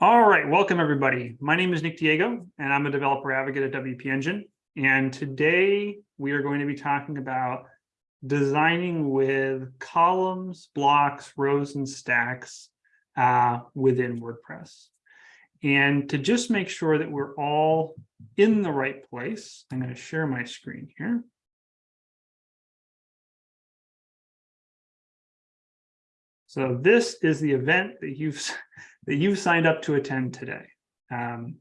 All right, welcome everybody. My name is Nick Diego and I'm a developer advocate at WP Engine. And today we are going to be talking about designing with columns, blocks, rows, and stacks uh, within WordPress. And to just make sure that we're all in the right place, I'm going to share my screen here. So this is the event that you've that you've signed up to attend today. Um,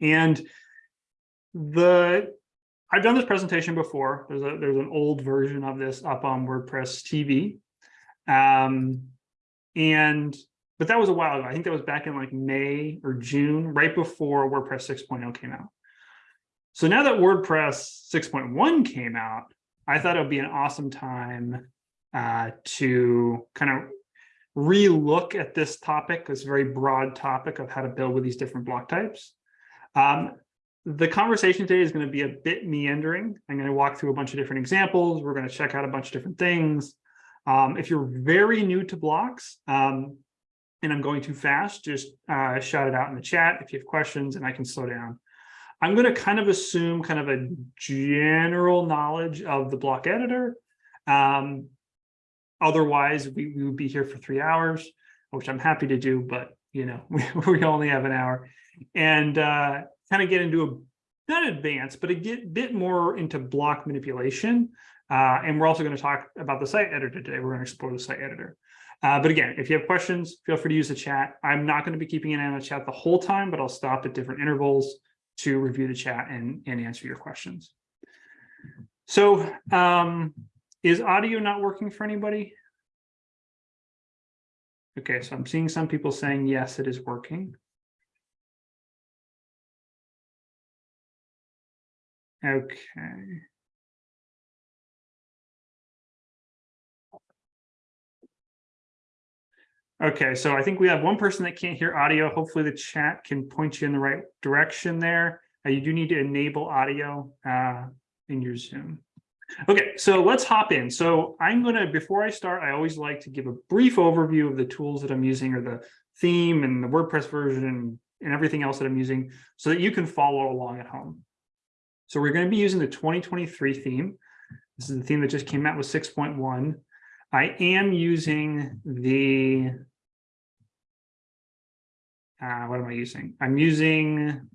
and the I've done this presentation before. There's a there's an old version of this up on WordPress TV. Um, and but that was a while ago. I think that was back in like May or June, right before WordPress 6.0 came out. So now that WordPress 6.1 came out, I thought it would be an awesome time uh, to kind of relook at this topic, this very broad topic of how to build with these different block types. Um, the conversation today is going to be a bit meandering. I'm going to walk through a bunch of different examples. We're going to check out a bunch of different things. Um, if you're very new to blocks um, and I'm going too fast, just uh, shout it out in the chat if you have questions and I can slow down. I'm going to kind of assume kind of a general knowledge of the block editor. Um, Otherwise, we, we would be here for three hours, which I'm happy to do, but you know, we, we only have an hour and uh, kind of get into a not advanced, but a get, bit more into block manipulation. Uh, and we're also going to talk about the site editor today. We're going to explore the site editor. Uh, but again, if you have questions, feel free to use the chat. I'm not going to be keeping an eye on the chat the whole time, but I'll stop at different intervals to review the chat and, and answer your questions. So um, is audio not working for anybody? Okay, so I'm seeing some people saying, yes, it is working. Okay. Okay, so I think we have one person that can't hear audio. Hopefully the chat can point you in the right direction there. Uh, you do need to enable audio uh, in your Zoom. Okay, so let's hop in. So I'm going to, before I start, I always like to give a brief overview of the tools that I'm using or the theme and the WordPress version and, everything else that I'm using so that you can follow along at home. So we're going to be using the 2023 theme. This is the theme that just came out with 6.1. I am using the, uh, what am I using? I'm using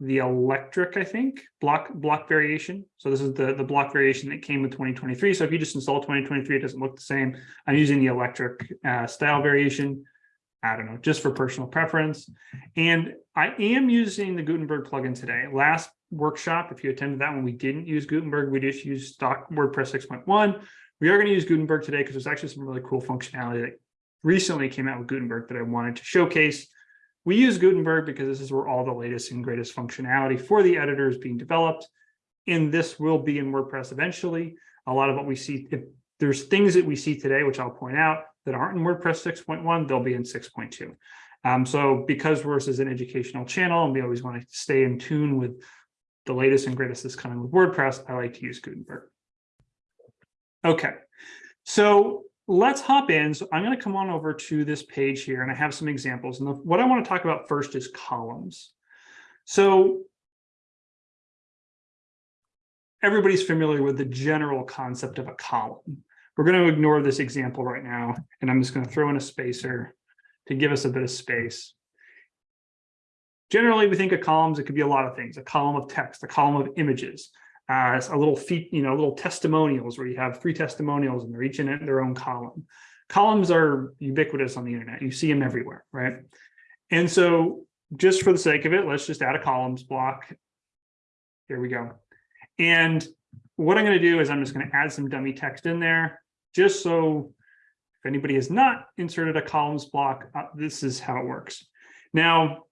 the electric, I think, block block variation. So this is the, the block variation that came with 2023. So if you just install 2023, it doesn't look the same. I'm using the electric uh, style variation. I don't know, just for personal preference. And I am using the Gutenberg plugin today. Last workshop, if you attended that one, we didn't use Gutenberg. We just used stock WordPress 6.1. We are going to use Gutenberg today because there's actually some really cool functionality that recently came out with Gutenberg that I wanted to showcase we use Gutenberg because this is where all the latest and greatest functionality for the editor is being developed. And this will be in WordPress eventually. A lot of what we see, if there's things that we see today, which I'll point out, that aren't in WordPress 6.1, they'll be in 6.2. Um, so because WordPress is an educational channel and we always want to stay in tune with the latest and greatest that's coming with WordPress, I like to use Gutenberg. Okay, so let's hop in. So I'm going to come on over to this page here and I have some examples. And the, what I want to talk about first is columns. So everybody's familiar with the general concept of a column. We're going to ignore this example right now, and I'm just going to throw in a spacer to give us a bit of space. Generally, we think of columns, it could be a lot of things, a column of text, a column of images, uh, a little feet, you know, little testimonials where you have three testimonials and they're each in their own column. Columns are ubiquitous on the internet. You see them everywhere, right? And so just for the sake of it, let's just add a columns block. Here we go. And what I'm going to do is I'm just going to add some dummy text in there just so if anybody has not inserted a columns block, uh, this is how it works. Now,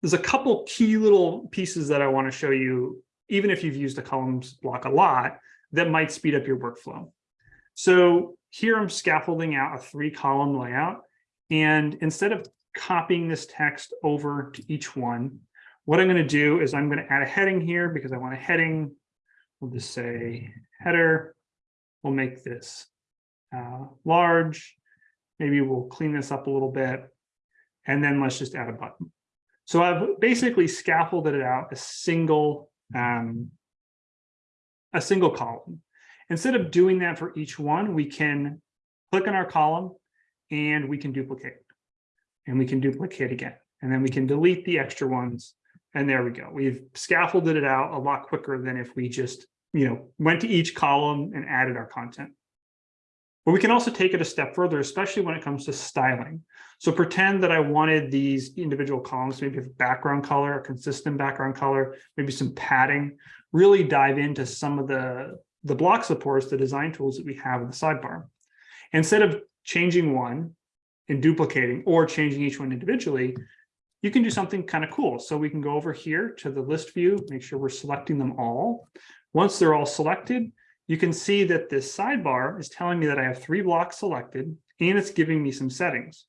there's a couple key little pieces that I want to show you even if you've used a columns block a lot, that might speed up your workflow. So here I'm scaffolding out a three column layout. And instead of copying this text over to each one, what I'm going to do is I'm going to add a heading here because I want a heading. We'll just say header. We'll make this uh, large. Maybe we'll clean this up a little bit. And then let's just add a button. So I've basically scaffolded it out a single, um, a single column. Instead of doing that for each one, we can click on our column and we can duplicate. And we can duplicate again. And then we can delete the extra ones. And there we go. We've scaffolded it out a lot quicker than if we just, you know, went to each column and added our content. But we can also take it a step further, especially when it comes to styling. So pretend that I wanted these individual columns, maybe a background color, a consistent background color, maybe some padding, really dive into some of the, the block supports, the design tools that we have in the sidebar. Instead of changing one and duplicating or changing each one individually, you can do something kind of cool. So we can go over here to the list view, make sure we're selecting them all. Once they're all selected, you can see that this sidebar is telling me that I have three blocks selected and it's giving me some settings.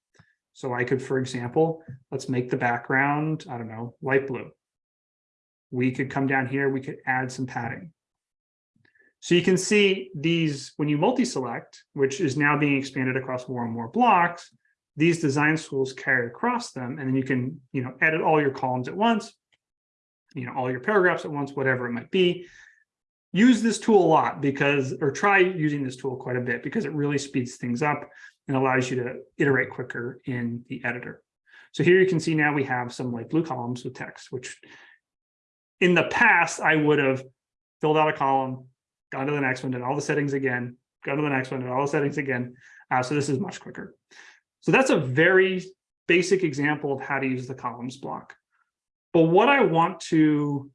So I could, for example, let's make the background, I don't know, light blue. We could come down here, we could add some padding. So you can see these, when you multi-select, which is now being expanded across more and more blocks, these design tools carry across them, and then you can, you know, edit all your columns at once, you know, all your paragraphs at once, whatever it might be. Use this tool a lot because, or try using this tool quite a bit because it really speeds things up and allows you to iterate quicker in the editor. So here you can see now we have some light blue columns with text, which in the past I would have filled out a column, gone to the next one, did all the settings again, go to the next one, did all the settings again. Uh, so this is much quicker. So that's a very basic example of how to use the columns block. But what I want to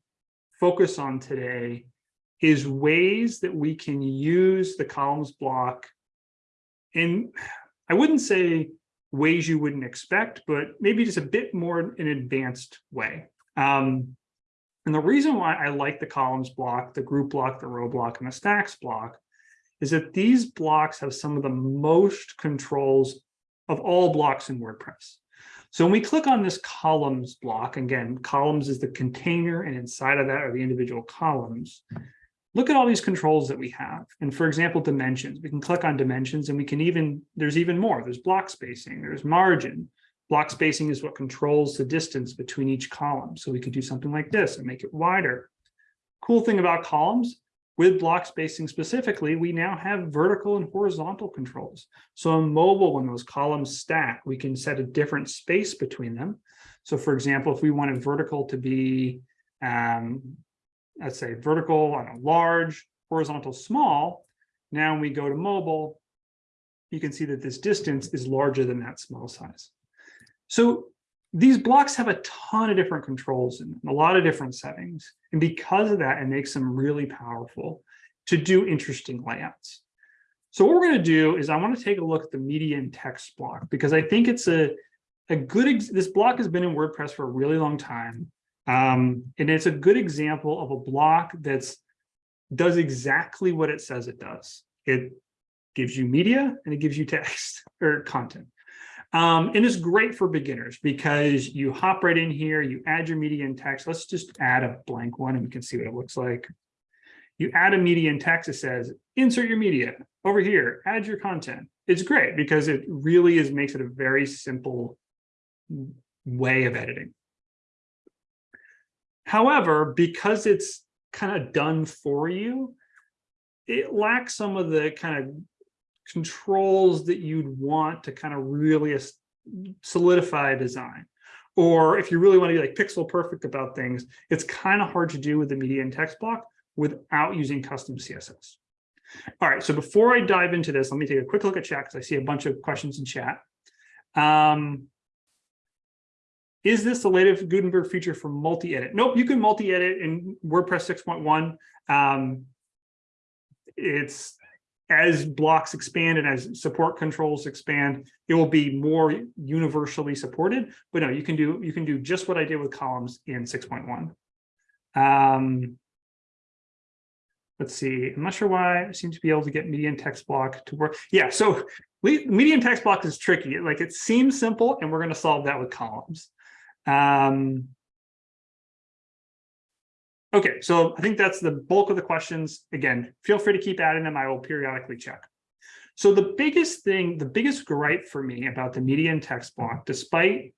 focus on today is ways that we can use the columns block in, I wouldn't say ways you wouldn't expect, but maybe just a bit more an advanced way. Um, and the reason why I like the columns block, the group block, the row block, and the stacks block is that these blocks have some of the most controls of all blocks in WordPress. So when we click on this columns block, again, columns is the container and inside of that are the individual columns. Look at all these controls that we have. And for example, dimensions, we can click on dimensions and we can even, there's even more. There's block spacing, there's margin. Block spacing is what controls the distance between each column. So we could do something like this and make it wider. Cool thing about columns with block spacing specifically, we now have vertical and horizontal controls. So on mobile, when those columns stack, we can set a different space between them. So for example, if we wanted vertical to be, um, let's say vertical on a large, horizontal small, now when we go to mobile, you can see that this distance is larger than that small size. So these blocks have a ton of different controls and a lot of different settings. And because of that, it makes them really powerful to do interesting layouts. So what we're going to do is I want to take a look at the media and text block because I think it's a, a good, this block has been in WordPress for a really long time. Um, and it's a good example of a block that's does exactly what it says it does. It gives you media and it gives you text or content. Um, and it's great for beginners because you hop right in here, you add your media and text. Let's just add a blank one and we can see what it looks like. You add a media and text, it says, insert your media over here, add your content. It's great because it really is makes it a very simple way of editing. However, because it's kind of done for you, it lacks some of the kind of controls that you'd want to kind of really solidify design. Or if you really want to be like pixel perfect about things, it's kind of hard to do with the media and text block without using custom CSS. All right, so before I dive into this, let me take a quick look at chat because I see a bunch of questions in chat. Um, is this the latest Gutenberg feature for multi-edit? Nope, you can multi-edit in WordPress 6.1. Um, it's as blocks expand and as support controls expand, it will be more universally supported. But no, you can do you can do just what I did with columns in 6.1. Um, let's see. I'm not sure why I seem to be able to get media and text block to work. Yeah, so media and text block is tricky. Like it seems simple, and we're going to solve that with columns. Um, okay, so I think that's the bulk of the questions. Again, feel free to keep adding them. I will periodically check. So the biggest thing, the biggest gripe for me about the media and text block, despite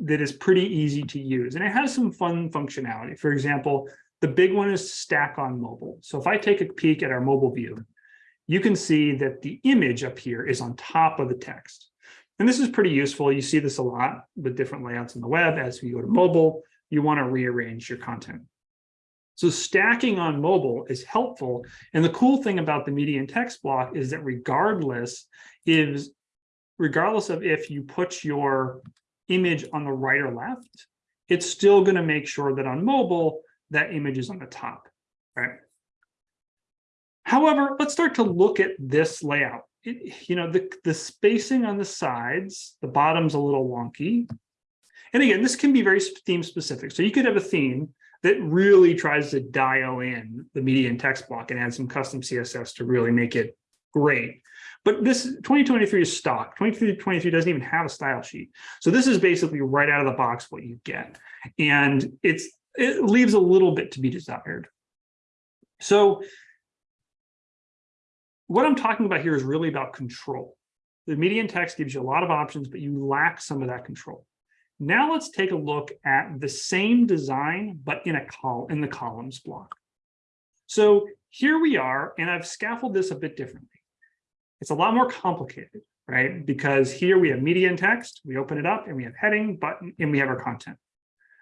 that is pretty easy to use and it has some fun functionality. For example, the big one is stack on mobile. So if I take a peek at our mobile view, you can see that the image up here is on top of the text. And this is pretty useful. You see this a lot with different layouts on the web. As you go to mobile, you want to rearrange your content. So stacking on mobile is helpful. And the cool thing about the media and text block is that regardless is regardless of if you put your image on the right or left, it's still going to make sure that on mobile, that image is on the top, right? However, let's start to look at this layout. It, you know, the, the spacing on the sides, the bottom's a little wonky. And again, this can be very theme specific. So you could have a theme that really tries to dial in the media and text block and add some custom CSS to really make it great. But this 2023 is stock. 2023 doesn't even have a style sheet. So this is basically right out of the box what you get. And it's it leaves a little bit to be desired. So what I'm talking about here is really about control. The media and text gives you a lot of options, but you lack some of that control. Now let's take a look at the same design, but in a col in the columns block. So here we are, and I've scaffolded this a bit differently. It's a lot more complicated, right? Because here we have media and text, we open it up and we have heading, button, and we have our content.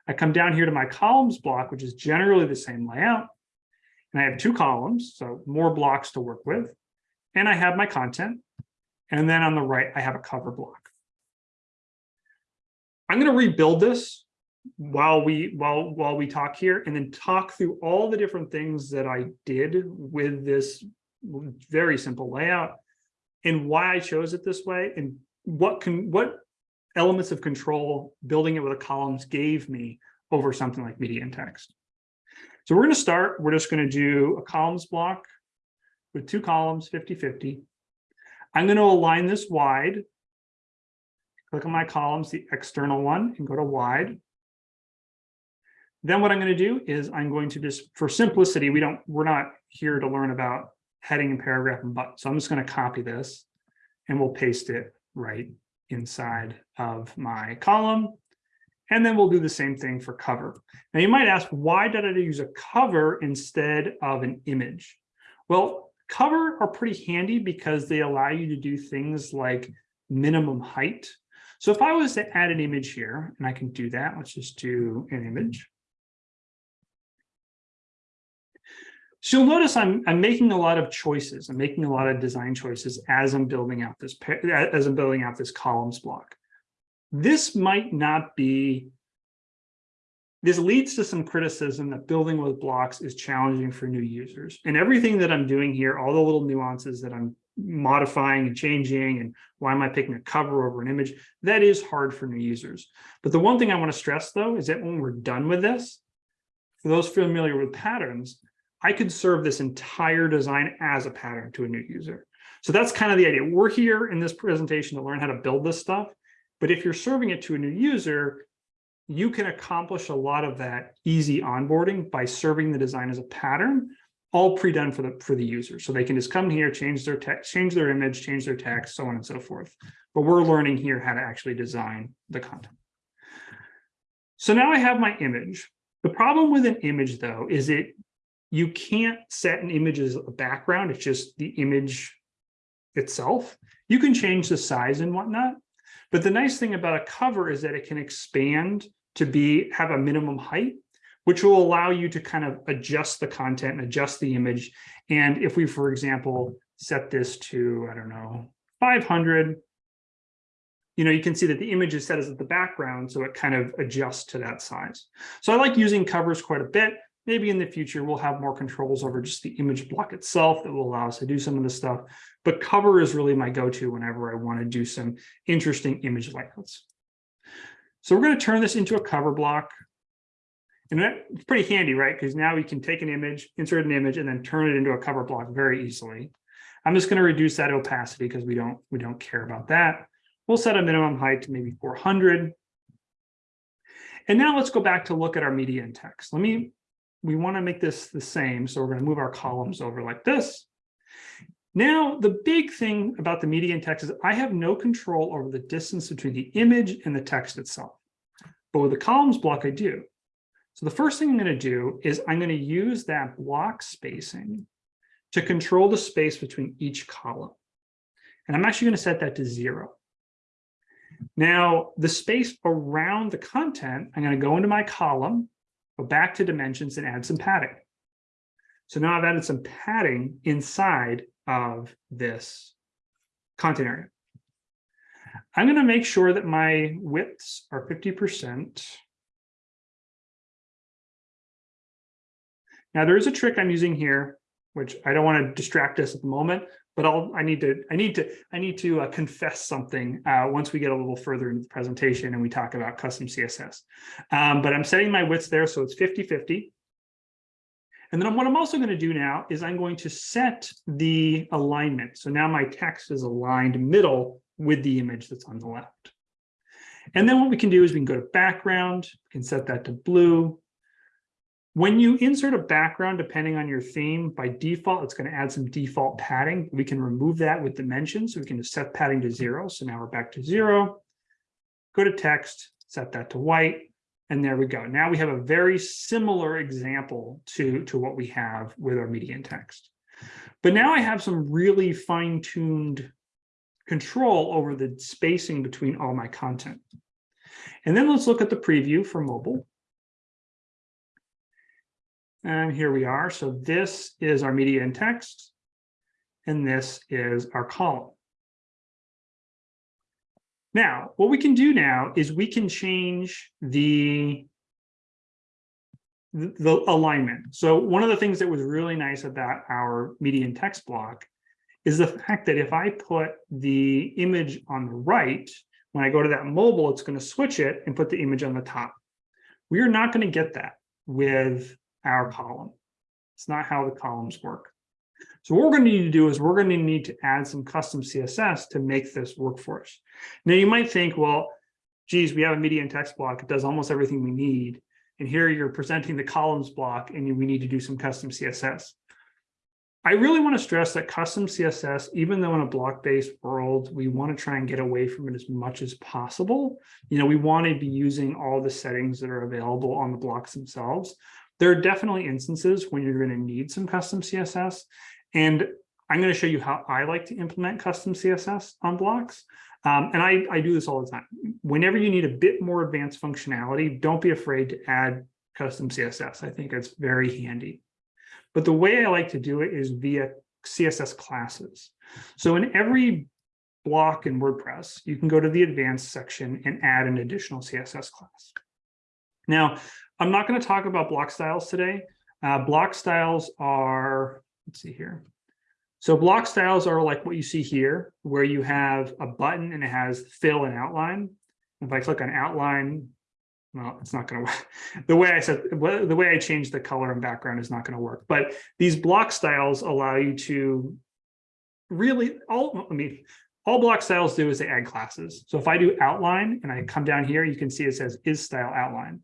I come down here to my columns block, which is generally the same layout. And I have two columns, so more blocks to work with. And I have my content. And then on the right, I have a cover block. I'm going to rebuild this while we while while we talk here and then talk through all the different things that I did with this very simple layout and why I chose it this way and what can what elements of control building it with a columns gave me over something like media and text. So we're going to start, we're just going to do a columns block with two columns, 50, 50. I'm going to align this wide. Click on my columns, the external one, and go to wide. Then what I'm going to do is I'm going to just, for simplicity, we don't, we're not here to learn about heading and paragraph and button. So I'm just going to copy this and we'll paste it right inside of my column. And then we'll do the same thing for cover. Now you might ask, why did I use a cover instead of an image? Well, cover are pretty handy because they allow you to do things like minimum height. So if I was to add an image here, and I can do that, let's just do an image. So you'll notice I'm, I'm making a lot of choices. I'm making a lot of design choices as I'm building out this as I'm building out this columns block. This might not be, this leads to some criticism that building with blocks is challenging for new users. And everything that I'm doing here, all the little nuances that I'm modifying and changing and why am I picking a cover over an image, that is hard for new users. But the one thing I want to stress though is that when we're done with this, for those familiar with patterns, I could serve this entire design as a pattern to a new user. So that's kind of the idea. We're here in this presentation to learn how to build this stuff. But if you're serving it to a new user, you can accomplish a lot of that easy onboarding by serving the design as a pattern, all pre-done for the for the user. So they can just come here, change their text, change their image, change their text, so on and so forth. But we're learning here how to actually design the content. So now I have my image. The problem with an image, though, is it you can't set an image as a background. It's just the image itself. You can change the size and whatnot. But the nice thing about a cover is that it can expand to be have a minimum height, which will allow you to kind of adjust the content and adjust the image. And if we, for example, set this to, I don't know, 500, you know, you can see that the image is set as the background, so it kind of adjusts to that size. So I like using covers quite a bit maybe in the future we'll have more controls over just the image block itself that will allow us to do some of this stuff. But cover is really my go-to whenever I want to do some interesting image layouts. So we're going to turn this into a cover block. And that's pretty handy, right? Because now we can take an image, insert an image, and then turn it into a cover block very easily. I'm just going to reduce that opacity because we don't we don't care about that. We'll set a minimum height to maybe 400. And now let's go back to look at our media and text. Let me we want to make this the same. So we're going to move our columns over like this. Now, the big thing about the media and text is I have no control over the distance between the image and the text itself. but with the columns block, I do. So the first thing I'm going to do is I'm going to use that block spacing to control the space between each column. And I'm actually going to set that to zero. Now, the space around the content, I'm going to go into my column, go back to dimensions and add some padding. So now I've added some padding inside of this content area. I'm going to make sure that my widths are 50%. Now there is a trick I'm using here, which I don't want to distract us at the moment, but I'll, I need to, I need to, I need to uh, confess something uh, once we get a little further into the presentation and we talk about custom CSS. Um, but I'm setting my widths there, so it's 50-50. And then what I'm also going to do now is I'm going to set the alignment. So now my text is aligned middle with the image that's on the left. And then what we can do is we can go to background, we can set that to blue. When you insert a background, depending on your theme, by default, it's going to add some default padding. We can remove that with dimensions. So we can just set padding to zero. So now we're back to zero. Go to text, set that to white. And there we go. Now we have a very similar example to, to what we have with our media and text. But now I have some really fine-tuned control over the spacing between all my content. And then let's look at the preview for mobile. And here we are. So this is our media and text, and this is our column. Now, what we can do now is we can change the, the, alignment. So one of the things that was really nice about our media and text block is the fact that if I put the image on the right, when I go to that mobile, it's going to switch it and put the image on the top. We are not going to get that with our column. It's not how the columns work. So what we're going to need to do is we're going to need to add some custom CSS to make this work for us. Now you might think, well, geez, we have a media and text block. It does almost everything we need. And here you're presenting the columns block and we need to do some custom CSS. I really want to stress that custom CSS, even though in a block-based world, we want to try and get away from it as much as possible. You know, we want to be using all the settings that are available on the blocks themselves. There are definitely instances when you're going to need some custom CSS. And I'm going to show you how I like to implement custom CSS on blocks. Um, and I, I do this all the time. Whenever you need a bit more advanced functionality, don't be afraid to add custom CSS. I think it's very handy. But the way I like to do it is via CSS classes. So in every block in WordPress, you can go to the advanced section and add an additional CSS class. Now, I'm not going to talk about block styles today. Uh, block styles are, let's see here. So block styles are like what you see here, where you have a button and it has fill and outline. If I click on outline, well, it's not going to work. The way I said, the way I changed the color and background is not going to work. But these block styles allow you to really, all, I mean, all block styles do is they add classes. So if I do outline and I come down here, you can see it says is style outline.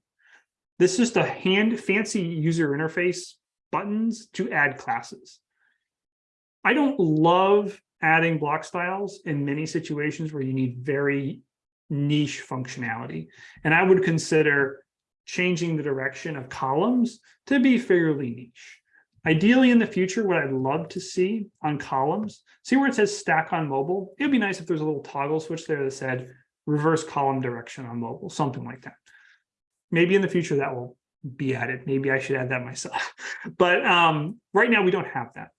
This is a hand fancy user interface buttons to add classes. I don't love adding block styles in many situations where you need very niche functionality. And I would consider changing the direction of columns to be fairly niche. Ideally in the future, what I'd love to see on columns, see where it says stack on mobile. It'd be nice if there's a little toggle switch there that said reverse column direction on mobile, something like that. Maybe in the future that will be added. Maybe I should add that myself. But um, right now we don't have that.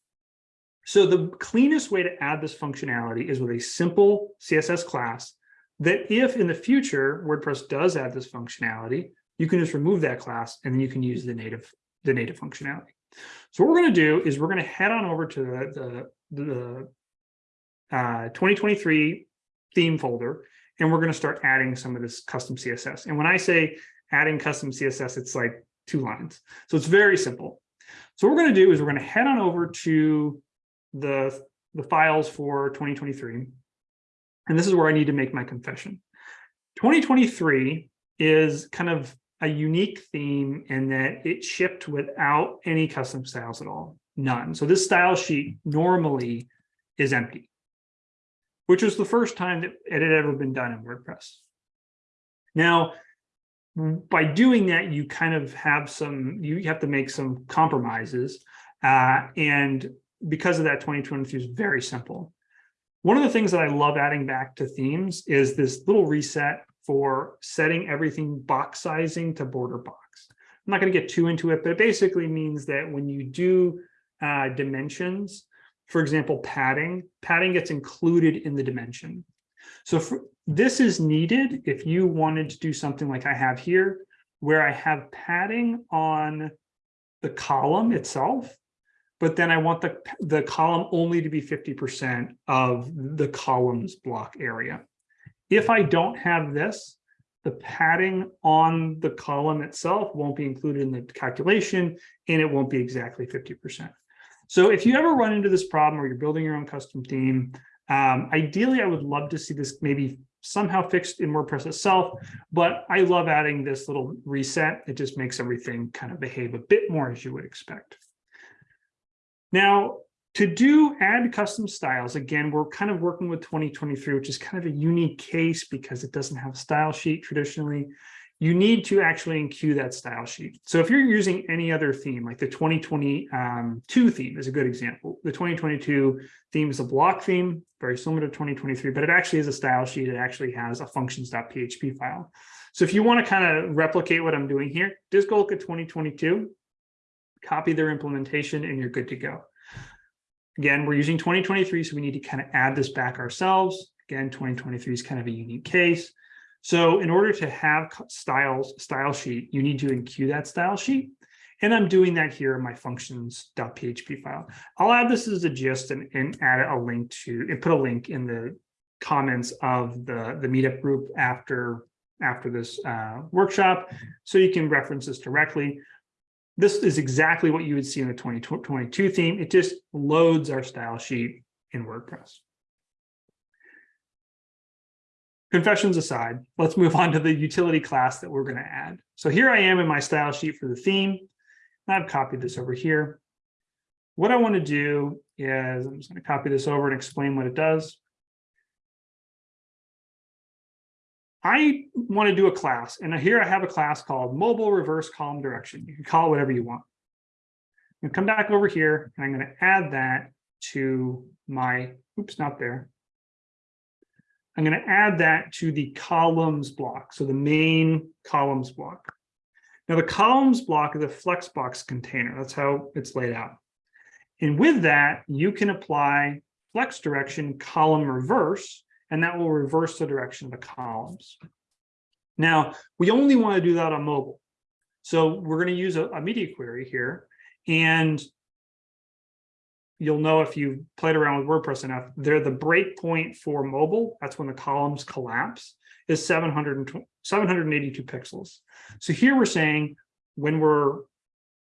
So the cleanest way to add this functionality is with a simple CSS class that if in the future WordPress does add this functionality, you can just remove that class and then you can use the native the native functionality. So what we're going to do is we're going to head on over to the, the, the uh, 2023 theme folder, and we're going to start adding some of this custom CSS. And when I say adding custom CSS, it's like two lines. So it's very simple. So what we're going to do is we're going to head on over to the, the files for 2023. And this is where I need to make my confession. 2023 is kind of a unique theme in that it shipped without any custom styles at all, none. So this style sheet normally is empty, which was the first time that it had ever been done in WordPress. Now, by doing that, you kind of have some, you have to make some compromises. Uh, and because of that, 2023 is very simple. One of the things that I love adding back to themes is this little reset for setting everything box sizing to border box. I'm not going to get too into it, but it basically means that when you do uh, dimensions, for example, padding, padding gets included in the dimension. So for, this is needed if you wanted to do something like I have here, where I have padding on the column itself, but then I want the, the column only to be 50% of the column's block area. If I don't have this, the padding on the column itself won't be included in the calculation and it won't be exactly 50%. So if you ever run into this problem or you're building your own custom theme, um, ideally, I would love to see this maybe somehow fixed in WordPress itself, but I love adding this little reset. It just makes everything kind of behave a bit more as you would expect. Now, to do add custom styles, again, we're kind of working with 2023, which is kind of a unique case because it doesn't have a style sheet traditionally you need to actually enqueue that style sheet. So if you're using any other theme, like the 2022 um, theme is a good example. The 2022 theme is a block theme, very similar to 2023, but it actually is a style sheet. It actually has a functions.php file. So if you want to kind of replicate what I'm doing here, just go look at 2022, copy their implementation, and you're good to go. Again, we're using 2023, so we need to kind of add this back ourselves. Again, 2023 is kind of a unique case. So in order to have styles style sheet, you need to enqueue that style sheet. And I'm doing that here in my functions.php file. I'll add this as a gist and, and add a link to and put a link in the comments of the, the meetup group after, after this uh, workshop. So you can reference this directly. This is exactly what you would see in the 2022 theme. It just loads our style sheet in WordPress. Confessions aside, let's move on to the utility class that we're going to add. So here I am in my style sheet for the theme. I've copied this over here. What I want to do is I'm just going to copy this over and explain what it does. I want to do a class, and here I have a class called mobile reverse column direction. You can call it whatever you want. I'm going to come back over here, and I'm going to add that to my, oops, not there, I'm going to add that to the columns block, so the main columns block. Now the columns block is a Flexbox container. That's how it's laid out. And with that, you can apply flex direction column reverse, and that will reverse the direction of the columns. Now, we only want to do that on mobile. So we're going to use a, a media query here. And you'll know if you played around with WordPress enough, they're the breakpoint for mobile. That's when the columns collapse is 700 782 pixels. So here we're saying when we're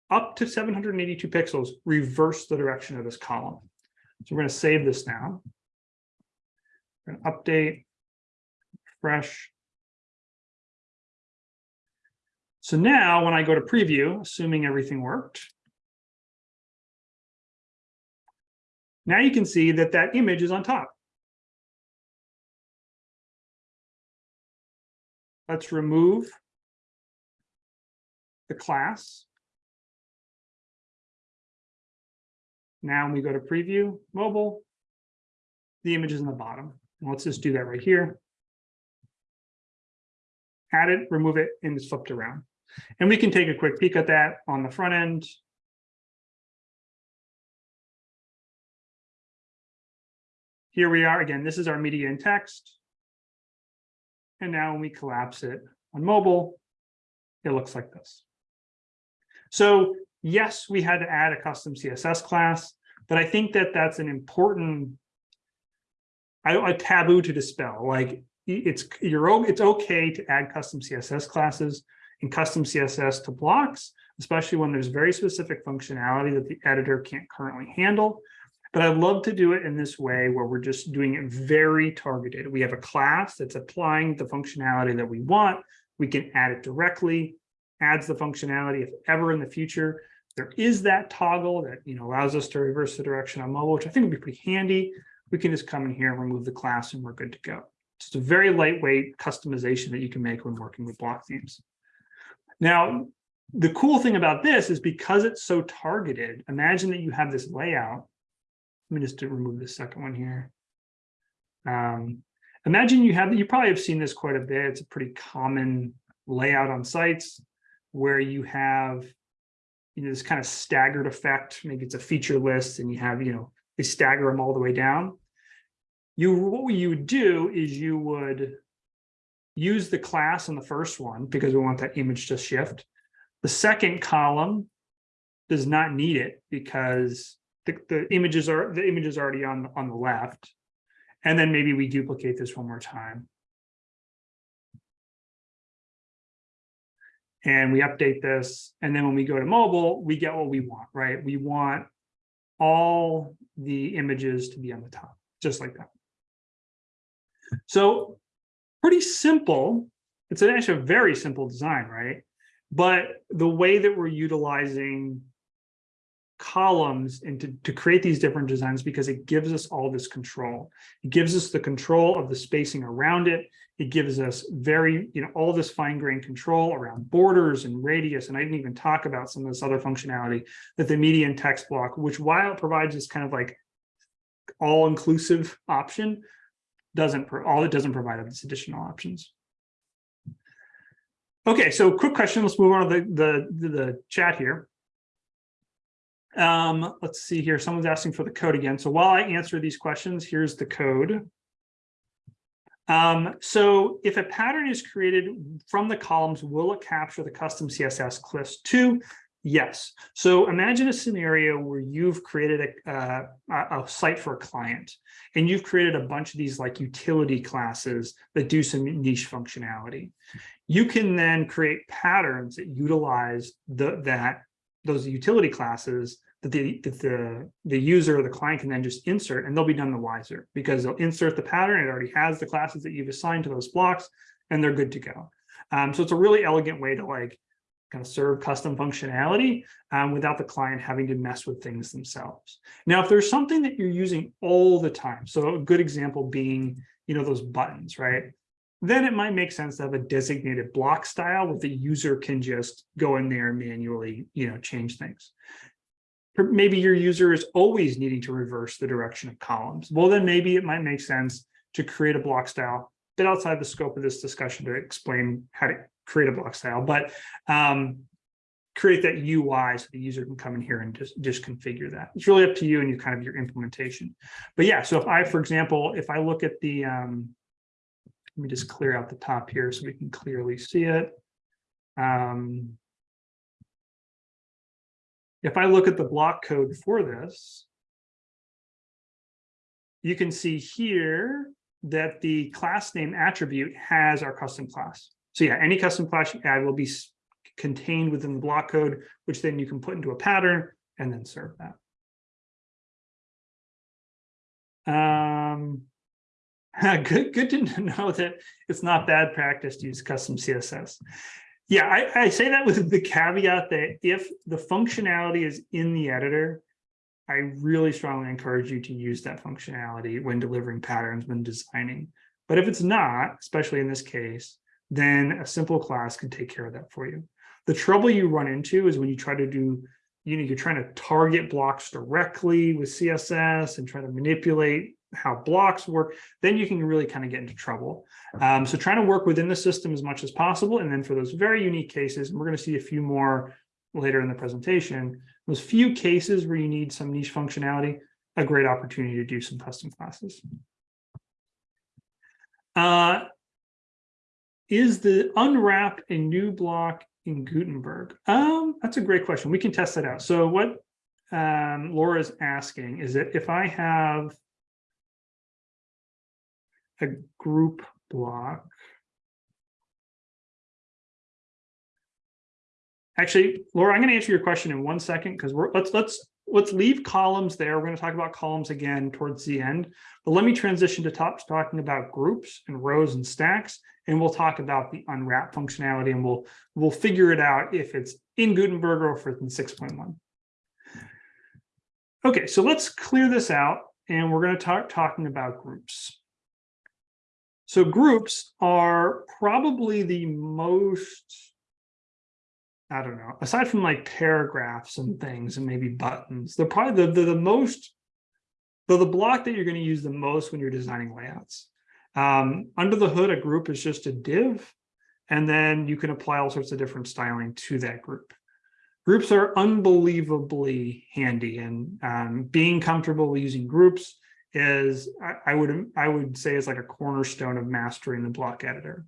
up to 782 pixels, reverse the direction of this column. So we're going to save this now. We're going to update, fresh. So now when I go to preview, assuming everything worked, Now you can see that that image is on top. Let's remove the class. Now we go to preview mobile, the image is in the bottom. Let's just do that right here. Add it, remove it, and it's flipped around. And we can take a quick peek at that on the front end. Here we are again, this is our media and text. And now when we collapse it on mobile, it looks like this. So yes, we had to add a custom CSS class, but I think that that's an important a taboo to dispel. Like it's you're it's okay to add custom CSS classes and custom CSS to blocks, especially when there's very specific functionality that the editor can't currently handle. But I'd love to do it in this way where we're just doing it very targeted. We have a class that's applying the functionality that we want. We can add it directly, adds the functionality if ever in the future there is that toggle that you know allows us to reverse the direction on mobile, which I think would be pretty handy. We can just come in here and remove the class and we're good to go. It's a very lightweight customization that you can make when working with block themes. Now, the cool thing about this is because it's so targeted, imagine that you have this layout. Let me just remove the second one here. Um, imagine you have, you probably have seen this quite a bit. It's a pretty common layout on sites where you have you know, this kind of staggered effect. Maybe it's a feature list and you have, you know, they stagger them all the way down. You, what you would do is you would use the class in the first one because we want that image to shift. The second column does not need it because the, the images are the images already on on the left. And then maybe we duplicate this one more time. And we update this. And then when we go to mobile, we get what we want, right? We want all the images to be on the top, just like that. So pretty simple. It's actually a very simple design, right? But the way that we're utilizing columns and to, to create these different designs because it gives us all this control. It gives us the control of the spacing around it. It gives us very, you know, all this fine grained control around borders and radius. And I didn't even talk about some of this other functionality that the media and text block, which while it provides this kind of like all inclusive option, doesn't, all it doesn't provide these additional options. Okay, so quick question. Let's move on to the, the, the chat here. Um, let's see here. Someone's asking for the code again. So while I answer these questions, here's the code. Um, so if a pattern is created from the columns, will it capture the custom CSS cliffs too? Yes. So imagine a scenario where you've created a, uh, a site for a client and you've created a bunch of these like utility classes that do some niche functionality. You can then create patterns that utilize the, that those utility classes that the, that the, the user or the client can then just insert and they'll be none the wiser because they'll insert the pattern. It already has the classes that you've assigned to those blocks and they're good to go. Um, so it's a really elegant way to like kind of serve custom functionality um, without the client having to mess with things themselves. Now, if there's something that you're using all the time, so a good example being, you know, those buttons, right? Then it might make sense to have a designated block style where the user can just go in there and manually, you know, change things. Maybe your user is always needing to reverse the direction of columns. Well, then maybe it might make sense to create a block style bit outside the scope of this discussion to explain how to create a block style, but um, create that UI so the user can come in here and just, just configure that. It's really up to you and you kind of your implementation. But yeah, so if I, for example, if I look at the, um, let me just clear out the top here so we can clearly see it. Um, if I look at the block code for this, you can see here that the class name attribute has our custom class. So yeah, any custom class you add will be contained within the block code, which then you can put into a pattern and then serve that. Um, good, good to know that it's not bad practice to use custom CSS. Yeah, I, I say that with the caveat that if the functionality is in the editor, I really strongly encourage you to use that functionality when delivering patterns, when designing. But if it's not, especially in this case, then a simple class can take care of that for you. The trouble you run into is when you try to do, you know, you're trying to target blocks directly with CSS and try to manipulate how blocks work, then you can really kind of get into trouble. Um, so trying to work within the system as much as possible. And then for those very unique cases, we're going to see a few more later in the presentation, those few cases where you need some niche functionality, a great opportunity to do some custom classes. Uh, is the unwrap a new block in Gutenberg? Um, that's a great question. We can test that out. So what um, Laura's asking is that if I have a group block, actually, Laura, I'm going to answer your question in one second because we're let's let's let's leave columns there. We're going to talk about columns again towards the end, but let me transition to top talking about groups and rows and stacks, and we'll talk about the unwrap functionality and we'll we'll figure it out if it's in Gutenberg or if it's in 6.1. Okay, so let's clear this out and we're going to talk talking about groups. So groups are probably the most I don't know, aside from like paragraphs and things and maybe buttons, they're probably the, the, the most, the, the block that you're going to use the most when you're designing layouts. Um, under the hood, a group is just a div, and then you can apply all sorts of different styling to that group. Groups are unbelievably handy and um, being comfortable using groups is, I, I would, I would say is like a cornerstone of mastering the block editor.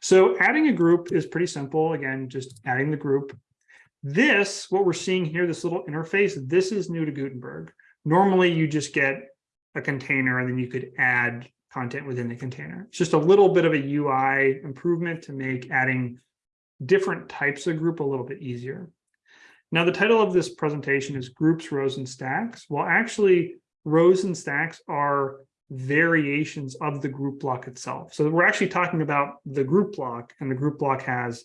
So adding a group is pretty simple. Again, just adding the group. This, what we're seeing here, this little interface, this is new to Gutenberg. Normally you just get a container and then you could add content within the container. It's just a little bit of a UI improvement to make adding different types of group a little bit easier. Now, the title of this presentation is Groups, Rows, and Stacks. Well, actually, rows and stacks are variations of the group block itself. So we're actually talking about the group block, and the group block has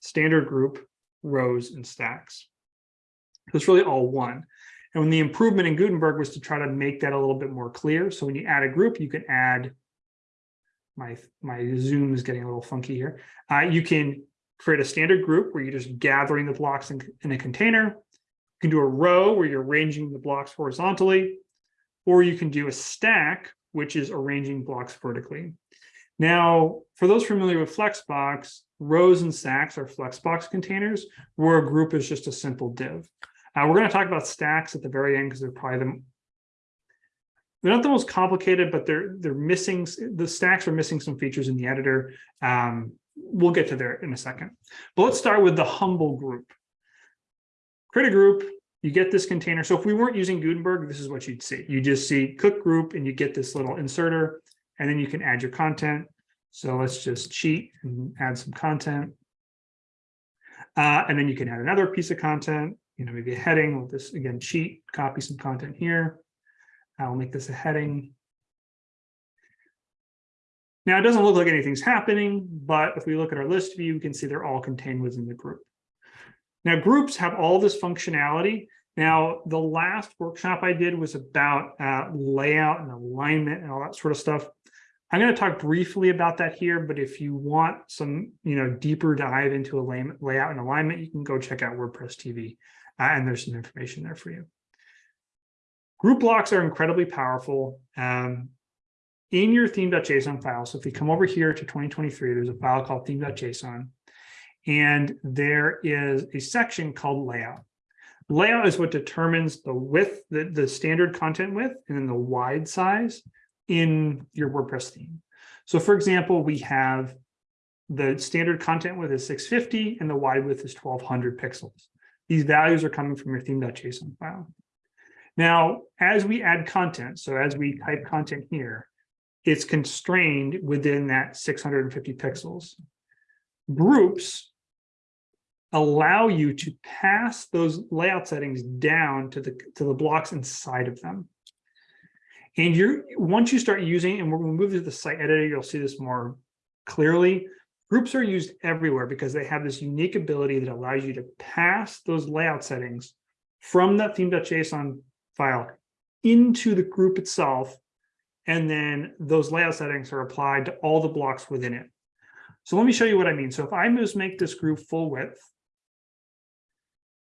standard group, rows, and stacks. So it's really all one. And when the improvement in Gutenberg was to try to make that a little bit more clear. So when you add a group, you can add, my, my zoom is getting a little funky here. Uh, you can create a standard group where you're just gathering the blocks in, in a container. You can do a row where you're arranging the blocks horizontally, or you can do a stack, which is arranging blocks vertically. Now, for those familiar with Flexbox, rows and stacks are Flexbox containers, where a group is just a simple div. Uh, we're going to talk about stacks at the very end because they're probably the they're not the most complicated, but they're they're missing the stacks are missing some features in the editor. Um, we'll get to there in a second. But let's start with the humble group. Create a group, you get this container. So if we weren't using Gutenberg, this is what you'd see. You just see cook group and you get this little inserter, and then you can add your content. So let's just cheat and add some content. Uh, and then you can add another piece of content you know, maybe a heading with this, again, cheat, copy some content here. I'll make this a heading. Now, it doesn't look like anything's happening, but if we look at our list view, you can see they're all contained within the group. Now, groups have all this functionality. Now, the last workshop I did was about uh, layout and alignment and all that sort of stuff. I'm going to talk briefly about that here, but if you want some, you know, deeper dive into a layout and alignment, you can go check out WordPress TV uh, and there's some information there for you. Group blocks are incredibly powerful. Um, in your theme.json file, so if we come over here to 2023, there's a file called theme.json, and there is a section called layout. Layout is what determines the width, the, the standard content width, and then the wide size in your WordPress theme. So for example, we have the standard content width is 650 and the wide width is 1200 pixels. These values are coming from your theme.json file. Now, as we add content, so as we type content here, it's constrained within that 650 pixels. Groups allow you to pass those layout settings down to the to the blocks inside of them. And you're once you start using, and we're going to move to the site editor, you'll see this more clearly. Groups are used everywhere because they have this unique ability that allows you to pass those layout settings from that theme.json file into the group itself. And then those layout settings are applied to all the blocks within it. So let me show you what I mean. So if I just make this group full width,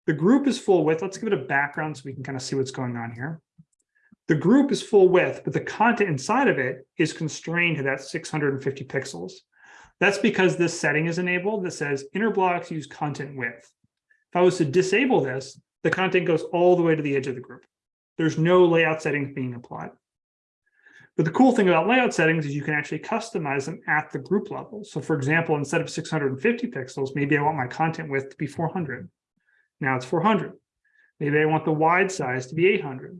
the group is full width. Let's give it a background so we can kind of see what's going on here. The group is full width, but the content inside of it is constrained to that 650 pixels. That's because this setting is enabled that says inner blocks use content width. If I was to disable this, the content goes all the way to the edge of the group. There's no layout settings being applied. But the cool thing about layout settings is you can actually customize them at the group level. So for example, instead of 650 pixels, maybe I want my content width to be 400. Now it's 400. Maybe I want the wide size to be 800.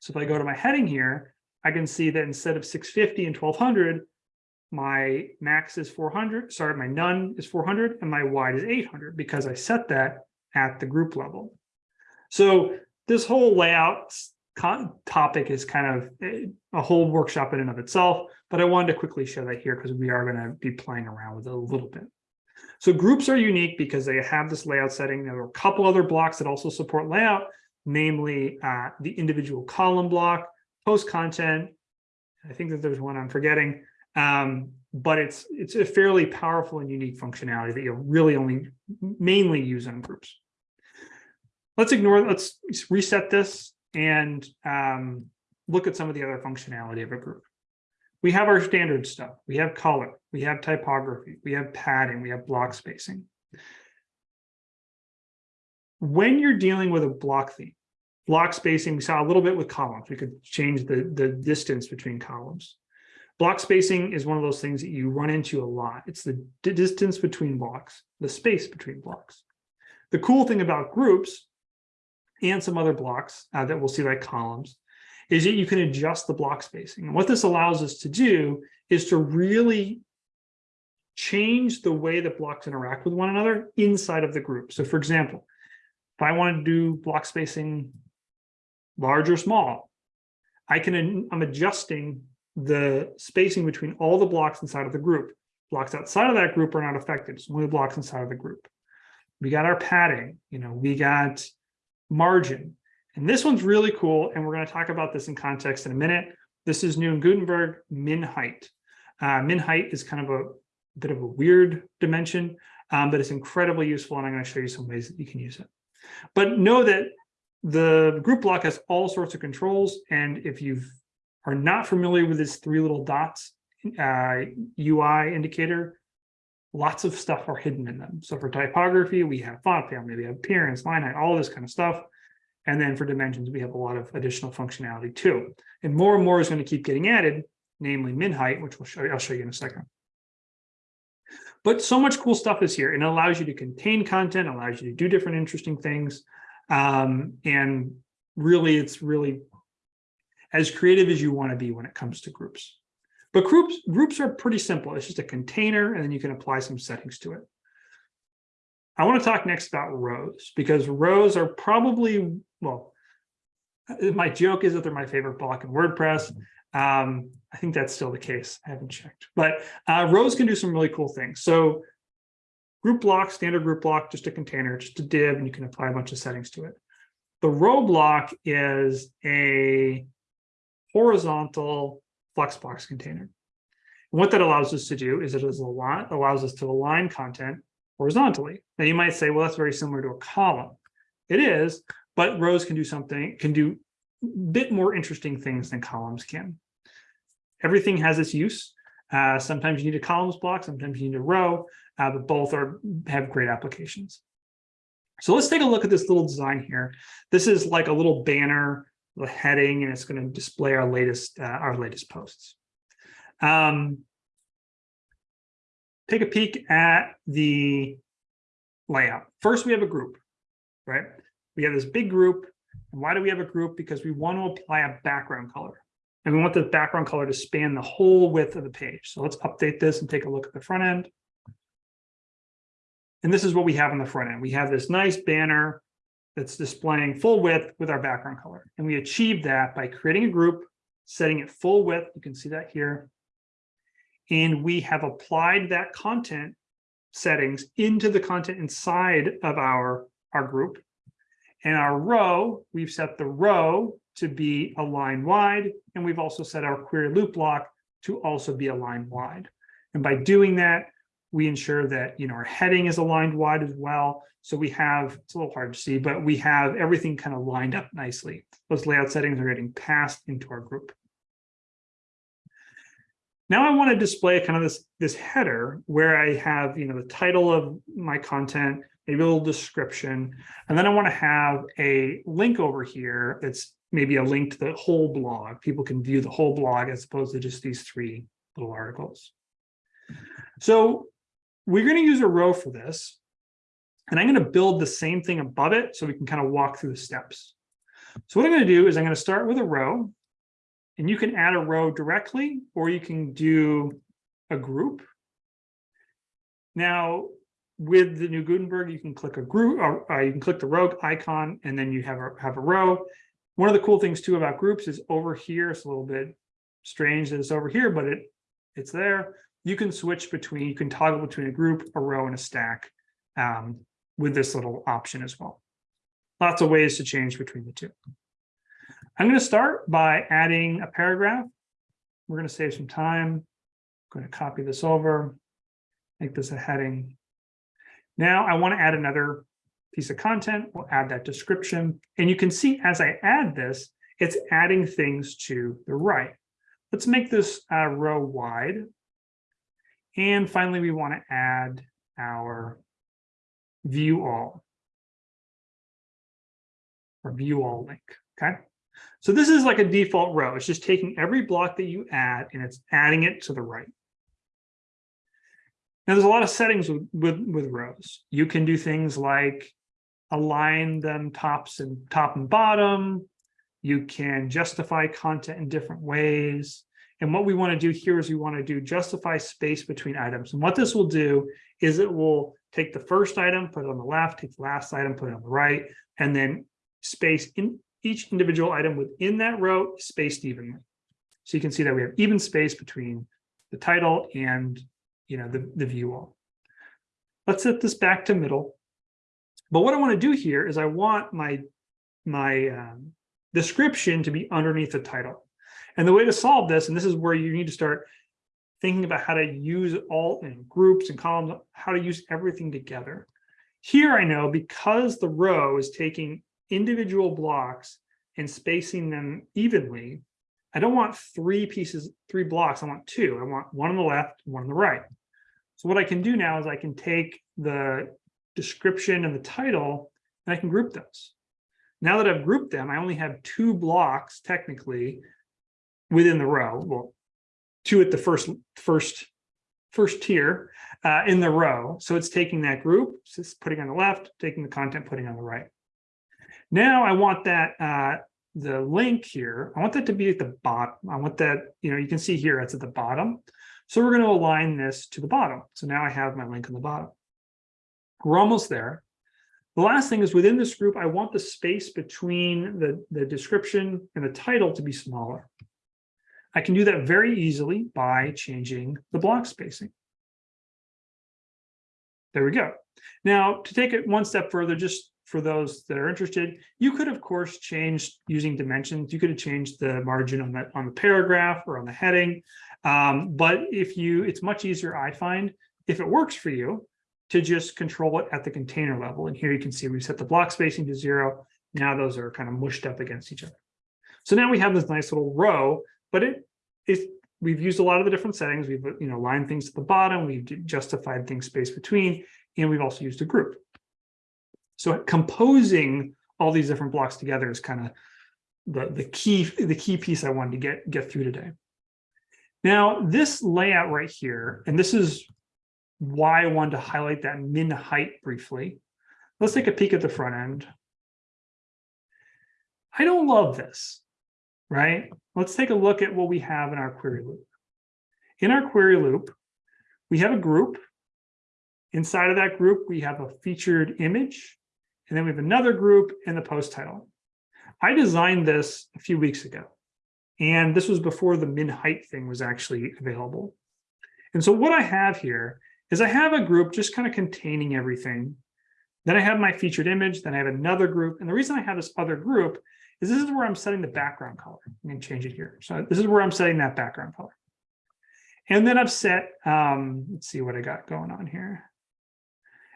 So if I go to my heading here, I can see that instead of 650 and 1200, my max is 400, sorry, my none is 400 and my wide is 800 because I set that at the group level. So this whole layout topic is kind of a whole workshop in and of itself, but I wanted to quickly show that here because we are going to be playing around with it a little bit. So groups are unique because they have this layout setting. There are a couple other blocks that also support layout, namely uh, the individual column block, post content. I think that there's one I'm forgetting, Um, but it's it's a fairly powerful and unique functionality that you'll really only mainly use on groups. Let's ignore, let's reset this and um, look at some of the other functionality of a group. We have our standard stuff. We have color, we have typography, we have padding, we have block spacing. When you're dealing with a block theme, block spacing, we saw a little bit with columns. We could change the, the distance between columns. Block spacing is one of those things that you run into a lot. It's the distance between blocks, the space between blocks. The cool thing about groups and some other blocks uh, that we'll see like columns is that you can adjust the block spacing. And what this allows us to do is to really change the way that blocks interact with one another inside of the group. So for example, if I want to do block spacing large or small, I can, I'm adjusting the spacing between all the blocks inside of the group. Blocks outside of that group are not affected. It's only the blocks inside of the group. We got our padding, you know, we got margin. And this one's really cool. And we're going to talk about this in context in a minute. This is new in Gutenberg, min height. Uh, min height is kind of a bit of a weird dimension, um, but it's incredibly useful. And I'm going to show you some ways that you can use it. But know that the group block has all sorts of controls. And if you've are not familiar with this three little dots uh, UI indicator, lots of stuff are hidden in them. So for typography, we have font family, we have appearance, line height, all this kind of stuff. And then for dimensions, we have a lot of additional functionality too. And more and more is going to keep getting added, namely min height, which we'll show I'll show you in a second. But so much cool stuff is here and it allows you to contain content, allows you to do different interesting things. Um, and really, it's really as creative as you want to be when it comes to groups. But groups, groups are pretty simple. It's just a container, and then you can apply some settings to it. I want to talk next about rows, because rows are probably, well, my joke is that they're my favorite block in WordPress. Um, I think that's still the case. I haven't checked. But uh, rows can do some really cool things. So group block, standard group block, just a container, just a div, and you can apply a bunch of settings to it. The row block is a horizontal Flexbox container. And what that allows us to do is it is a lot allows us to align content horizontally. Now you might say, well, that's very similar to a column. It is, but rows can do something, can do a bit more interesting things than columns can. Everything has its use. Uh, sometimes you need a columns block, sometimes you need a row, uh, but both are have great applications. So let's take a look at this little design here. This is like a little banner the heading and it's going to display our latest uh, our latest posts. Um, take a peek at the layout. First, we have a group, right? We have this big group. And why do we have a group? Because we want to apply a background color. And we want the background color to span the whole width of the page. So let's update this and take a look at the front end. And this is what we have on the front end. We have this nice banner that's displaying full width with our background color. And we achieve that by creating a group, setting it full width. You can see that here. And we have applied that content settings into the content inside of our, our group. And our row, we've set the row to be align wide, and we've also set our query loop block to also be align wide. And by doing that, we ensure that you know our heading is aligned wide as well. So we have, it's a little hard to see, but we have everything kind of lined up nicely. Those layout settings are getting passed into our group. Now I want to display kind of this, this header where I have, you know, the title of my content, maybe a little description, and then I want to have a link over here that's maybe a link to the whole blog. People can view the whole blog as opposed to just these three little articles. So we're going to use a row for this. And I'm going to build the same thing above it so we can kind of walk through the steps. So what I'm going to do is I'm going to start with a row. And you can add a row directly, or you can do a group. Now, with the new Gutenberg, you can click a group, or uh, you can click the rogue icon, and then you have a, have a row. One of the cool things too about groups is over here, it's a little bit strange that it's over here, but it it's there you can switch between, you can toggle between a group, a row, and a stack um, with this little option as well. Lots of ways to change between the two. I'm going to start by adding a paragraph. We're going to save some time, I'm going to copy this over, make this a heading. Now I want to add another piece of content. We'll add that description. And you can see as I add this, it's adding things to the right. Let's make this uh, row wide. And finally, we want to add our view all or view all link. Okay. So this is like a default row. It's just taking every block that you add and it's adding it to the right. Now there's a lot of settings with, with, with rows. You can do things like align them tops and top and bottom. You can justify content in different ways. And what we want to do here is we want to do justify space between items. And what this will do is it will take the first item, put it on the left, take the last item, put it on the right, and then space in each individual item within that row spaced evenly. So you can see that we have even space between the title and you know the, the view all. Let's set this back to middle. But what I want to do here is I want my my um, description to be underneath the title. And the way to solve this, and this is where you need to start thinking about how to use all in groups and columns, how to use everything together. Here I know because the row is taking individual blocks and spacing them evenly, I don't want three pieces, three blocks, I want two. I want one on the left, one on the right. So what I can do now is I can take the description and the title and I can group those. Now that I've grouped them, I only have two blocks technically within the row. Well, two at the first first first tier uh, in the row. So it's taking that group, it's putting on the left, taking the content, putting on the right. Now I want that uh, the link here, I want that to be at the bottom. I want that, you know, you can see here it's at the bottom. So we're going to align this to the bottom. So now I have my link on the bottom. We're almost there. The last thing is within this group, I want the space between the, the description and the title to be smaller. I can do that very easily by changing the block spacing. There we go. Now, to take it one step further, just for those that are interested, you could, of course, change using dimensions. You could have changed the margin on the, on the paragraph or on the heading. Um, but if you, it's much easier, I find, if it works for you, to just control it at the container level. And here you can see we've set the block spacing to zero. Now those are kind of mushed up against each other. So now we have this nice little row, but it is we've used a lot of the different settings. We've you know lined things to the bottom, we've justified things space between, and we've also used a group. So composing all these different blocks together is kind of the, the key the key piece I wanted to get get through today. Now this layout right here, and this is why I wanted to highlight that min height briefly. Let's take a peek at the front end. I don't love this, right? Let's take a look at what we have in our query loop. In our query loop, we have a group. Inside of that group, we have a featured image, and then we have another group and the post title. I designed this a few weeks ago, and this was before the min height thing was actually available. And so what I have here is I have a group just kind of containing everything. Then I have my featured image, then I have another group. And the reason I have this other group is this is where I'm setting the background color. I'm going to change it here. So this is where I'm setting that background color. And then I've set, um, let's see what I got going on here.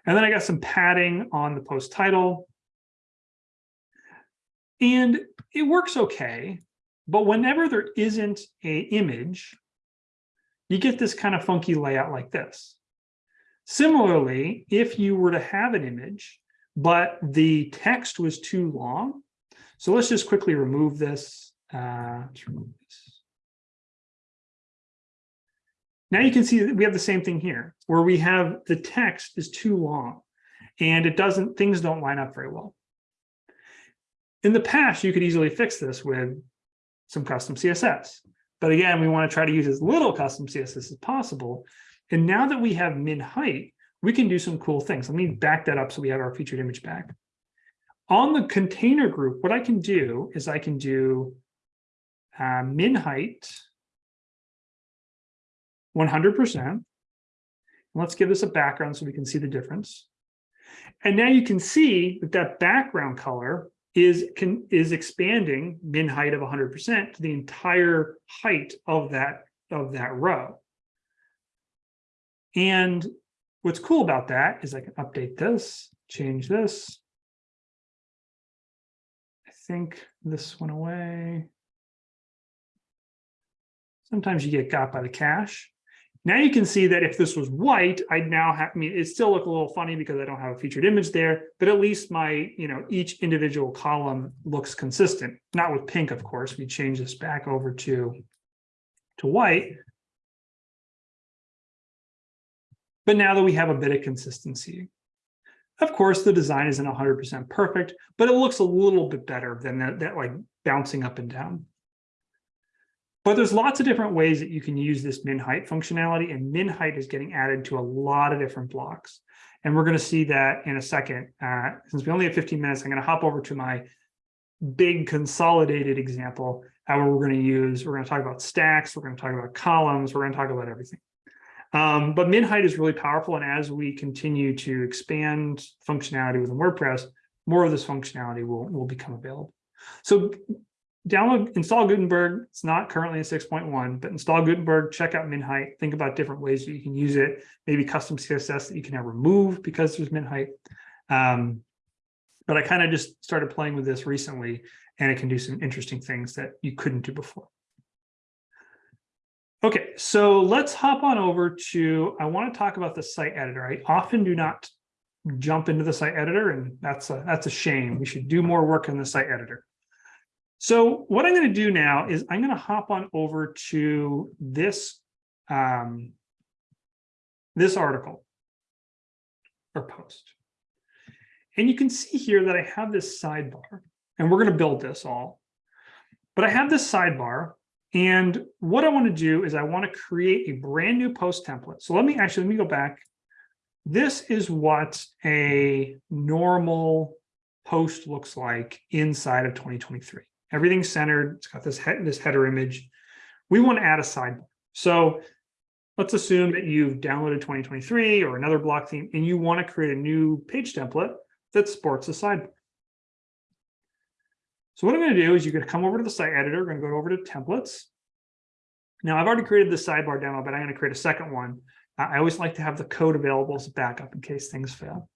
And then I got some padding on the post title. And it works okay, but whenever there isn't a image, you get this kind of funky layout like this. Similarly, if you were to have an image, but the text was too long, so let's just quickly remove this. Uh, Now you can see that we have the same thing here, where we have the text is too long, and it doesn't, things don't line up very well. In the past, you could easily fix this with some custom CSS. But again, we want to try to use as little custom CSS as possible and now that we have min height, we can do some cool things. Let me back that up so we have our featured image back. On the container group, what I can do is I can do uh, min height 100%. Let's give this a background so we can see the difference. And now you can see that that background color is can is expanding min height of 100% to the entire height of that of that row. And what's cool about that is I can update this, change this. I think this went away. Sometimes you get got by the cache. Now you can see that if this was white, I'd now have, I mean, it still look a little funny because I don't have a featured image there, but at least my, you know, each individual column looks consistent. Not with pink, of course, we change this back over to, to white. But now that we have a bit of consistency, of course, the design isn't 100% perfect, but it looks a little bit better than that, that like bouncing up and down. But there's lots of different ways that you can use this min height functionality and min height is getting added to a lot of different blocks. And we're going to see that in a second. Uh, since we only have 15 minutes, I'm going to hop over to my big consolidated example, how we're going to use, we're going to talk about stacks, we're going to talk about columns, we're going to talk about everything. Um, but min height is really powerful. And as we continue to expand functionality within WordPress, more of this functionality will, will become available. So download, install Gutenberg. It's not currently in 6.1, but install Gutenberg, check out min height, think about different ways that you can use it, maybe custom CSS that you can now remove because there's min height. Um, but I kind of just started playing with this recently and it can do some interesting things that you couldn't do before. Okay, so let's hop on over to, I want to talk about the site editor. I often do not jump into the site editor and that's a, that's a shame. We should do more work in the site editor. So what I'm going to do now is I'm going to hop on over to this, um, this article or post. And you can see here that I have this sidebar and we're going to build this all. But I have this sidebar and what I want to do is I want to create a brand new post template. So let me actually, let me go back. This is what a normal post looks like inside of 2023. Everything's centered. It's got this, he this header image. We want to add a sidebar. So let's assume that you've downloaded 2023 or another block theme and you want to create a new page template that sports a sidebar. So what I'm going to do is you're going to come over to the site editor, we're going to go over to templates. Now I've already created the sidebar demo, but I'm going to create a second one. I always like to have the code available as a backup in case things fail.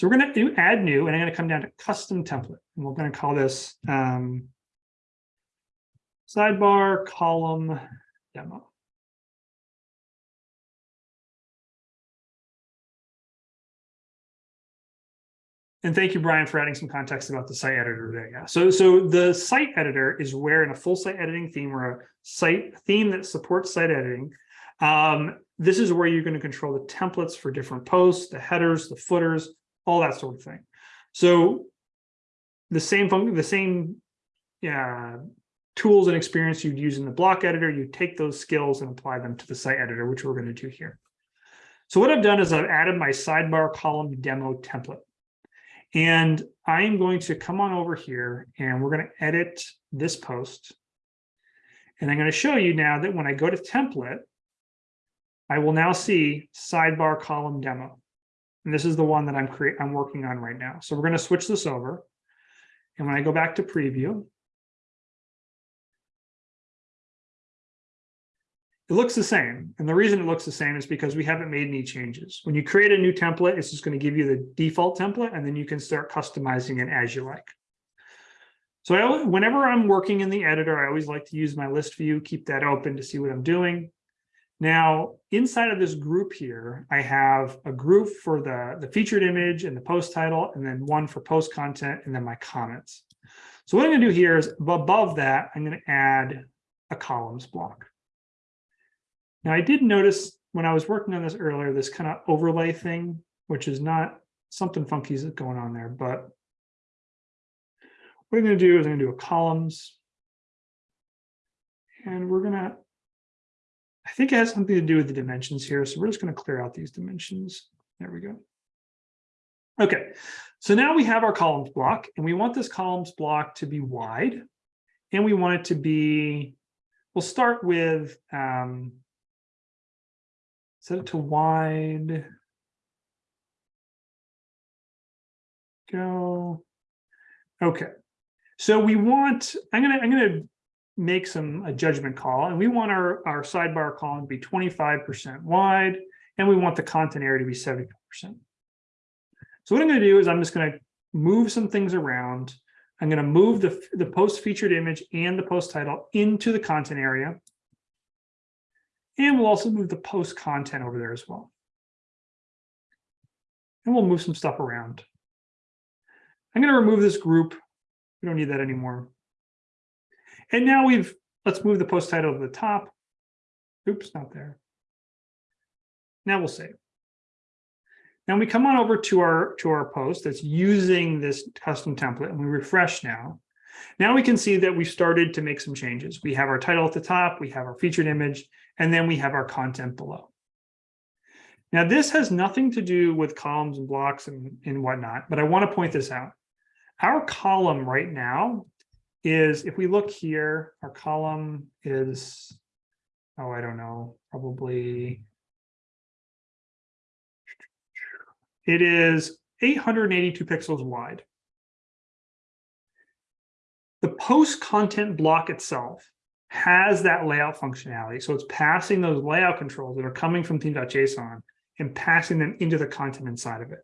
So we're going to do add new, and I'm going to come down to custom template, and we're going to call this um, sidebar column demo. And thank you, Brian, for adding some context about the site editor there. Yeah. So, so the site editor is where in a full site editing theme or a site theme that supports site editing, um, this is where you're going to control the templates for different posts, the headers, the footers, all that sort of thing. So the same function, the same yeah, tools and experience you'd use in the block editor, you take those skills and apply them to the site editor, which we're going to do here. So what I've done is I've added my sidebar column demo template. And I'm going to come on over here and we're going to edit this post. And I'm going to show you now that when I go to template, I will now see sidebar column demo. And this is the one that I'm create I'm working on right now. So we're going to switch this over. And when I go back to preview, it looks the same. And the reason it looks the same is because we haven't made any changes. When you create a new template, it's just going to give you the default template, and then you can start customizing it as you like. So I, whenever I'm working in the editor, I always like to use my list view, keep that open to see what I'm doing. Now, inside of this group here, I have a group for the, the featured image and the post title, and then one for post content, and then my comments. So what I'm going to do here is above that, I'm going to add a columns block. Now, I did notice when I was working on this earlier, this kind of overlay thing, which is not something funky is going on there, but what I'm going to do is I'm going to do a columns. And we're going to I think it has something to do with the dimensions here. So we're just going to clear out these dimensions. There we go. Okay, so now we have our columns block and we want this columns block to be wide and we want it to be, we'll start with, um, set it to wide, go. Okay, so we want, I'm gonna, I'm gonna make some a judgment call and we want our, our sidebar column to be 25% wide and we want the content area to be 75%. So what I'm going to do is I'm just going to move some things around. I'm going to move the, the post featured image and the post title into the content area. And we'll also move the post content over there as well. And we'll move some stuff around. I'm going to remove this group. We don't need that anymore. And now we've, let's move the post title to the top. Oops, not there. Now we'll save. Now we come on over to our to our post that's using this custom template and we refresh now. Now we can see that we've started to make some changes. We have our title at the top, we have our featured image, and then we have our content below. Now this has nothing to do with columns and blocks and, and whatnot, but I want to point this out. Our column right now is, if we look here, our column is, oh, I don't know, probably It is 882 pixels wide. The post content block itself has that layout functionality. So it's passing those layout controls that are coming from theme.json and passing them into the content inside of it.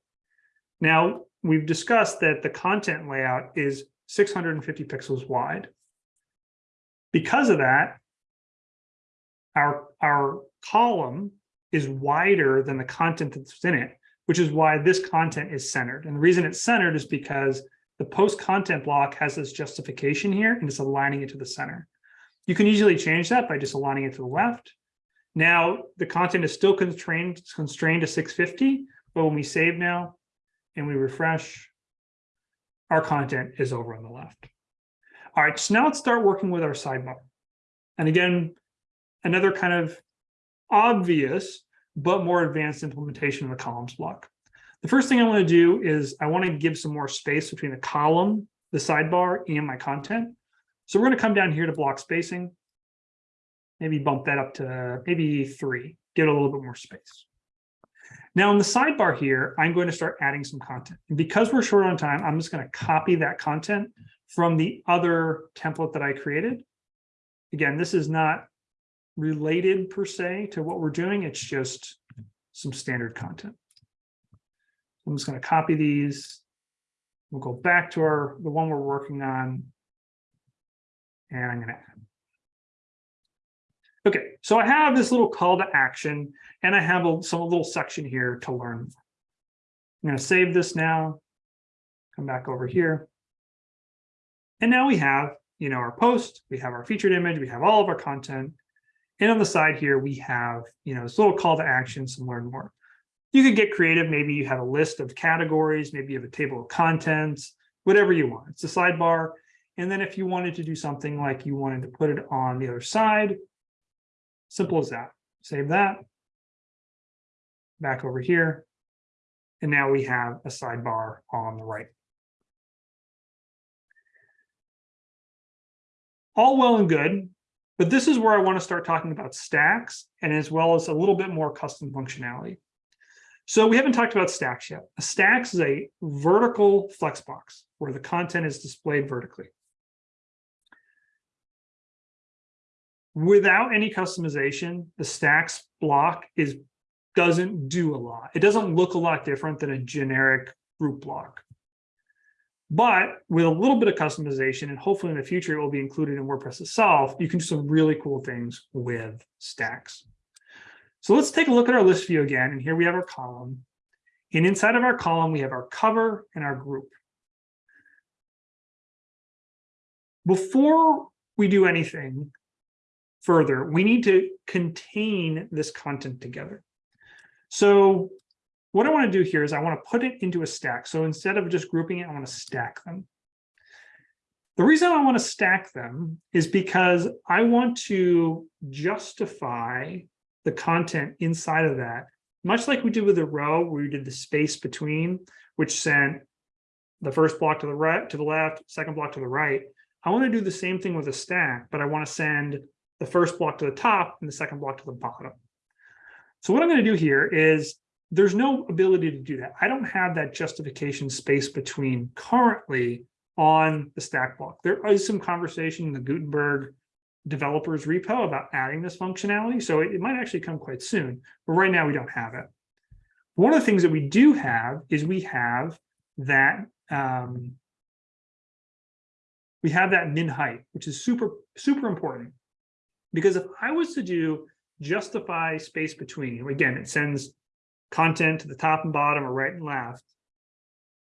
Now, we've discussed that the content layout is 650 pixels wide. Because of that, our, our column is wider than the content that's in it which is why this content is centered. And the reason it's centered is because the post content block has this justification here and it's aligning it to the center. You can easily change that by just aligning it to the left. Now the content is still constrained, constrained to 650, but when we save now and we refresh, our content is over on the left. All right, so now let's start working with our sidebar. And again, another kind of obvious but more advanced implementation of the columns block. The first thing I want to do is I want to give some more space between the column, the sidebar, and my content. So we're going to come down here to block spacing, maybe bump that up to maybe three, get a little bit more space. Now in the sidebar here, I'm going to start adding some content. And because we're short on time, I'm just going to copy that content from the other template that I created. Again, this is not related per se to what we're doing. It's just some standard content. I'm just going to copy these. We'll go back to our the one we're working on. And I'm going to add. Okay, so I have this little call to action, and I have a, some little section here to learn. I'm going to save this now. Come back over here. And now we have, you know, our post, we have our featured image, we have all of our content, and on the side here, we have, you know, this little call to action, some learn more. You could get creative. Maybe you have a list of categories. Maybe you have a table of contents, whatever you want. It's a sidebar. And then if you wanted to do something like you wanted to put it on the other side, simple as that. Save that. Back over here. And now we have a sidebar on the right. All well and good. But this is where I want to start talking about stacks and as well as a little bit more custom functionality. So we haven't talked about stacks yet. A stacks is a vertical flexbox where the content is displayed vertically. Without any customization, the stacks block is doesn't do a lot. It doesn't look a lot different than a generic group block. But with a little bit of customization, and hopefully in the future it will be included in WordPress itself, you can do some really cool things with stacks. So let's take a look at our list view again. And here we have our column. And inside of our column, we have our cover and our group. Before we do anything further, we need to contain this content together. So what I want to do here is I want to put it into a stack. So instead of just grouping it, I want to stack them. The reason I want to stack them is because I want to justify the content inside of that, much like we did with the row where we did the space between, which sent the first block to the right, to the left, second block to the right. I want to do the same thing with a stack, but I want to send the first block to the top and the second block to the bottom. So what I'm going to do here is there's no ability to do that. I don't have that justification space between currently on the stack block. There is some conversation in the Gutenberg developers repo about adding this functionality. So it, it might actually come quite soon, but right now we don't have it. One of the things that we do have is we have that um, we have that min height, which is super, super important. Because if I was to do justify space between, again, it sends content to the top and bottom or right and left.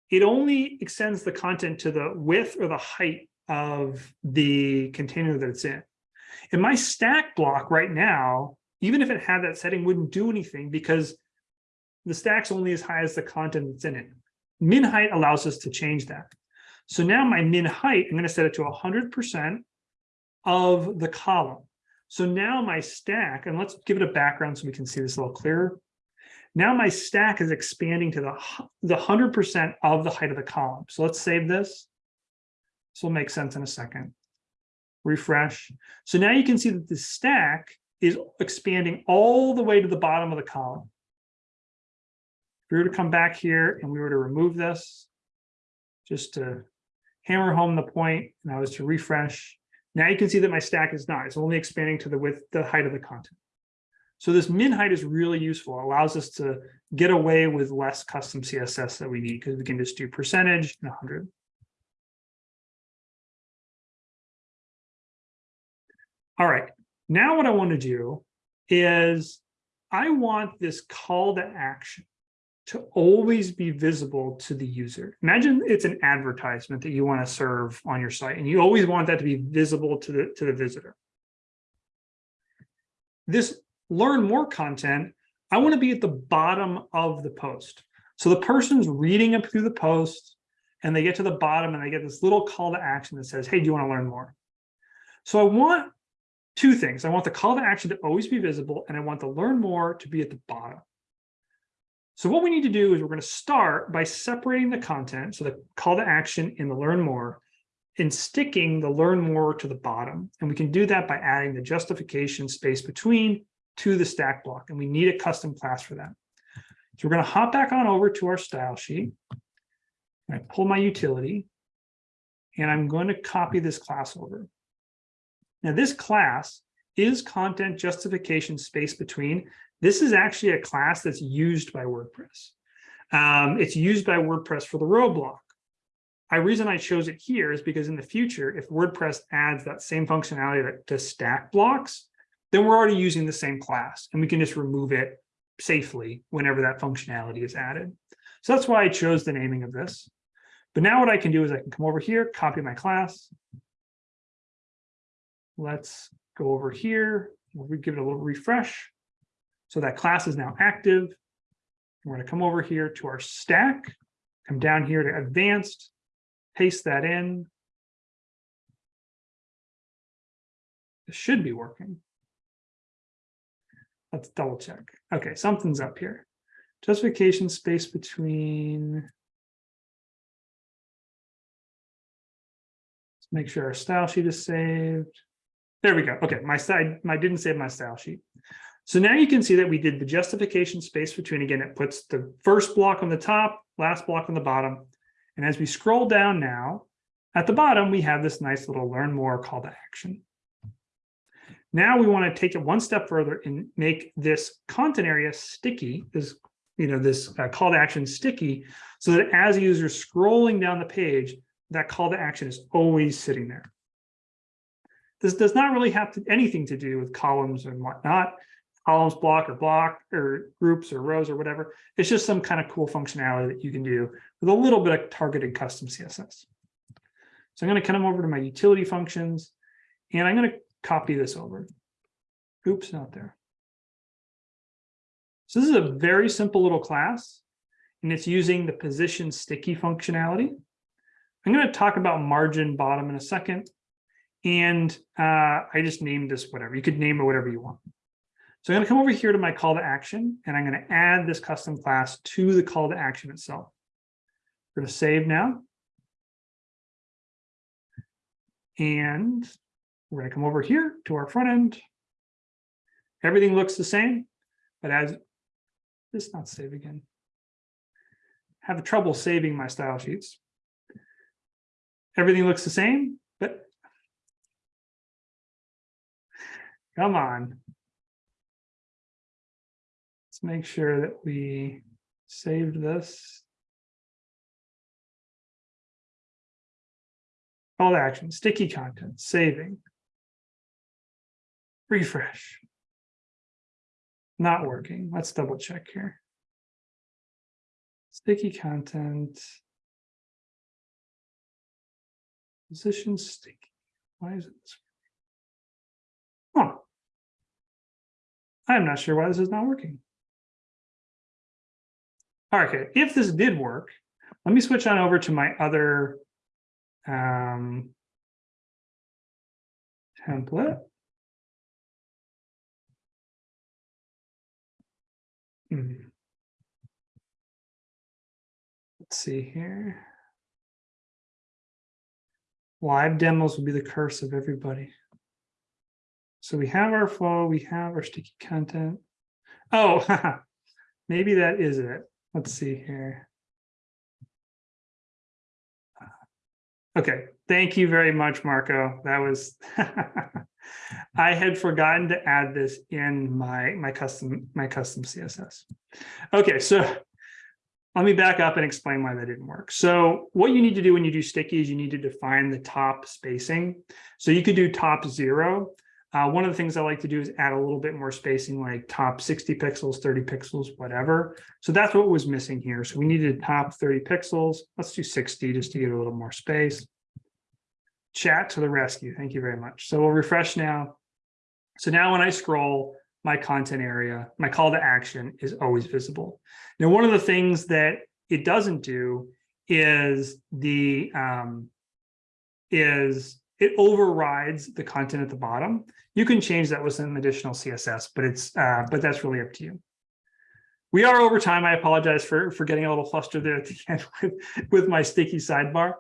It only extends the content to the width or the height of the container that it's in. In my stack block right now, even if it had that setting, wouldn't do anything because the stack's only as high as the content that's in it. Min height allows us to change that. So now my min height, I'm going to set it to 100% of the column. So now my stack, and let's give it a background so we can see this a little clearer. Now my stack is expanding to the, the 100% of the height of the column. So let's save this. This will make sense in a second. Refresh. So now you can see that the stack is expanding all the way to the bottom of the column. If we were to come back here and we were to remove this, just to hammer home the point, and I was to refresh, now you can see that my stack is not, it's only expanding to the width, the height of the content. So this min height is really useful, it allows us to get away with less custom CSS that we need because we can just do percentage and 100. All right, now what I want to do is I want this call to action to always be visible to the user. Imagine it's an advertisement that you want to serve on your site, and you always want that to be visible to the, to the visitor. This learn more content, I want to be at the bottom of the post. So the person's reading up through the post, and they get to the bottom and they get this little call to action that says, hey, do you want to learn more? So I want two things. I want the call to action to always be visible, and I want the learn more to be at the bottom. So what we need to do is we're going to start by separating the content, so the call to action in the learn more, and sticking the learn more to the bottom. And we can do that by adding the justification space between to the stack block. And we need a custom class for that. So we're going to hop back on over to our style sheet. I pull my utility, and I'm going to copy this class over. Now this class is content justification space between. This is actually a class that's used by WordPress. Um, it's used by WordPress for the row block. The reason I chose it here is because in the future, if WordPress adds that same functionality to stack blocks, then we're already using the same class and we can just remove it safely whenever that functionality is added. So that's why I chose the naming of this. But now what I can do is I can come over here, copy my class. Let's go over here. We'll give it a little refresh. So that class is now active. We're going to come over here to our stack, come down here to advanced, paste that in. It should be working. Let's double check. Okay, something's up here. Justification space between. Let's make sure our style sheet is saved. There we go. Okay, my side, I didn't save my style sheet. So now you can see that we did the justification space between, again, it puts the first block on the top, last block on the bottom. And as we scroll down now, at the bottom, we have this nice little learn more call to action. Now we want to take it one step further and make this content area sticky, this, you know, this uh, call to action sticky, so that as a user scrolling down the page, that call to action is always sitting there. This does not really have to, anything to do with columns and whatnot, columns block or block or groups or rows or whatever. It's just some kind of cool functionality that you can do with a little bit of targeted custom CSS. So I'm going to come over to my utility functions and I'm going to copy this over. Oops, not there. So this is a very simple little class and it's using the position sticky functionality. I'm going to talk about margin bottom in a second. And uh, I just named this whatever. You could name it whatever you want. So I'm going to come over here to my call to action, and I'm going to add this custom class to the call to action itself. We're going to save now. And we're going to come over here to our front end. Everything looks the same, but as this not save again. Have trouble saving my style sheets. Everything looks the same, but Come on. Make sure that we saved this. Call to action, sticky content, saving. Refresh. Not working. Let's double check here. Sticky content. Position sticky. Why is it this? Huh. I'm not sure why this is not working. Okay, if this did work, let me switch on over to my other um, template. Hmm. Let's see here. Live demos will be the curse of everybody. So we have our flow, we have our sticky content. Oh, maybe that is it. Let's see here. Uh, okay, thank you very much, Marco. That was, I had forgotten to add this in my, my custom, my custom CSS. Okay, so let me back up and explain why that didn't work. So what you need to do when you do sticky is you need to define the top spacing. So you could do top zero. Uh, one of the things I like to do is add a little bit more spacing, like top 60 pixels, 30 pixels, whatever. So that's what was missing here. So we needed top 30 pixels. Let's do 60 just to get a little more space. Chat to the rescue. Thank you very much. So we'll refresh now. So now when I scroll, my content area, my call to action is always visible. Now, one of the things that it doesn't do is the um, is it overrides the content at the bottom. You can change that with some additional CSS, but it's uh, but that's really up to you. We are over time. I apologize for for getting a little flustered there at the end with, with my sticky sidebar.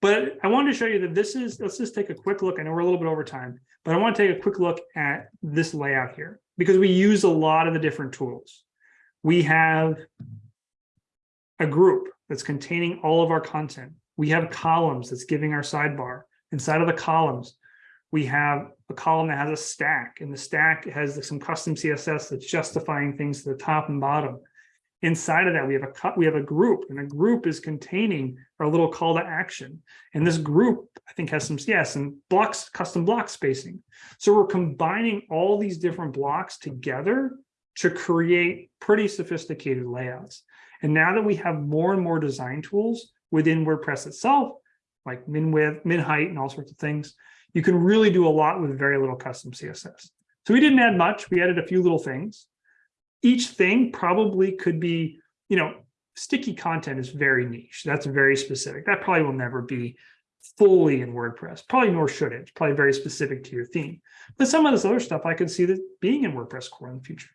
But I wanted to show you that this is, let's just take a quick look. I know we're a little bit over time, but I want to take a quick look at this layout here because we use a lot of the different tools. We have a group that's containing all of our content. We have columns that's giving our sidebar. Inside of the columns, we have a column that has a stack and the stack has some custom CSS that's justifying things to the top and bottom. Inside of that, we have a cut, we have a group and a group is containing our little call to action. And this group, I think has some, yeah, and blocks, custom block spacing. So we're combining all these different blocks together to create pretty sophisticated layouts. And now that we have more and more design tools within WordPress itself, like min width, min height, and all sorts of things. You can really do a lot with very little custom CSS. So we didn't add much. We added a few little things. Each thing probably could be, you know, sticky content is very niche. That's very specific. That probably will never be fully in WordPress. Probably nor should it. It's probably very specific to your theme. But some of this other stuff I could see that being in WordPress core in the future.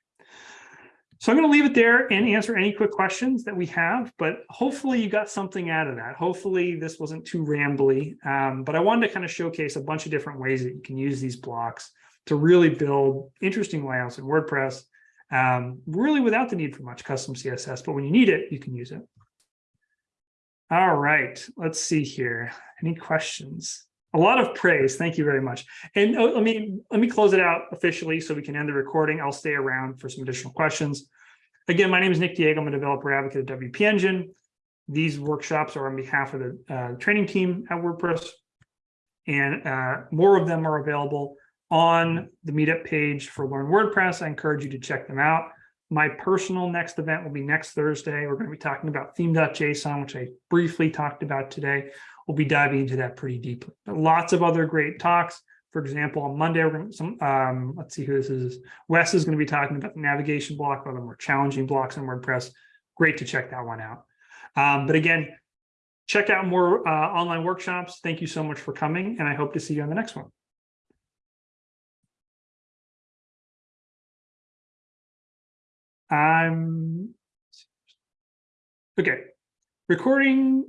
So I'm going to leave it there and answer any quick questions that we have, but hopefully you got something out of that. Hopefully this wasn't too rambly, um, but I wanted to kind of showcase a bunch of different ways that you can use these blocks to really build interesting layouts in WordPress, um, really without the need for much custom CSS, but when you need it, you can use it. All right, let's see here. Any questions? A lot of praise. Thank you very much. And uh, let me let me close it out officially so we can end the recording. I'll stay around for some additional questions. Again, my name is Nick Diego. I'm a developer advocate at WP Engine. These workshops are on behalf of the uh, training team at WordPress, and uh, more of them are available on the meetup page for Learn WordPress. I encourage you to check them out. My personal next event will be next Thursday. We're going to be talking about theme.json, which I briefly talked about today we'll be diving into that pretty deeply. But lots of other great talks. For example, on Monday, we're going to some, um, let's see who this is. Wes is going to be talking about the navigation block, one of the more challenging blocks in WordPress. Great to check that one out. Um, but again, check out more uh, online workshops. Thank you so much for coming, and I hope to see you on the next one. I'm okay. Recording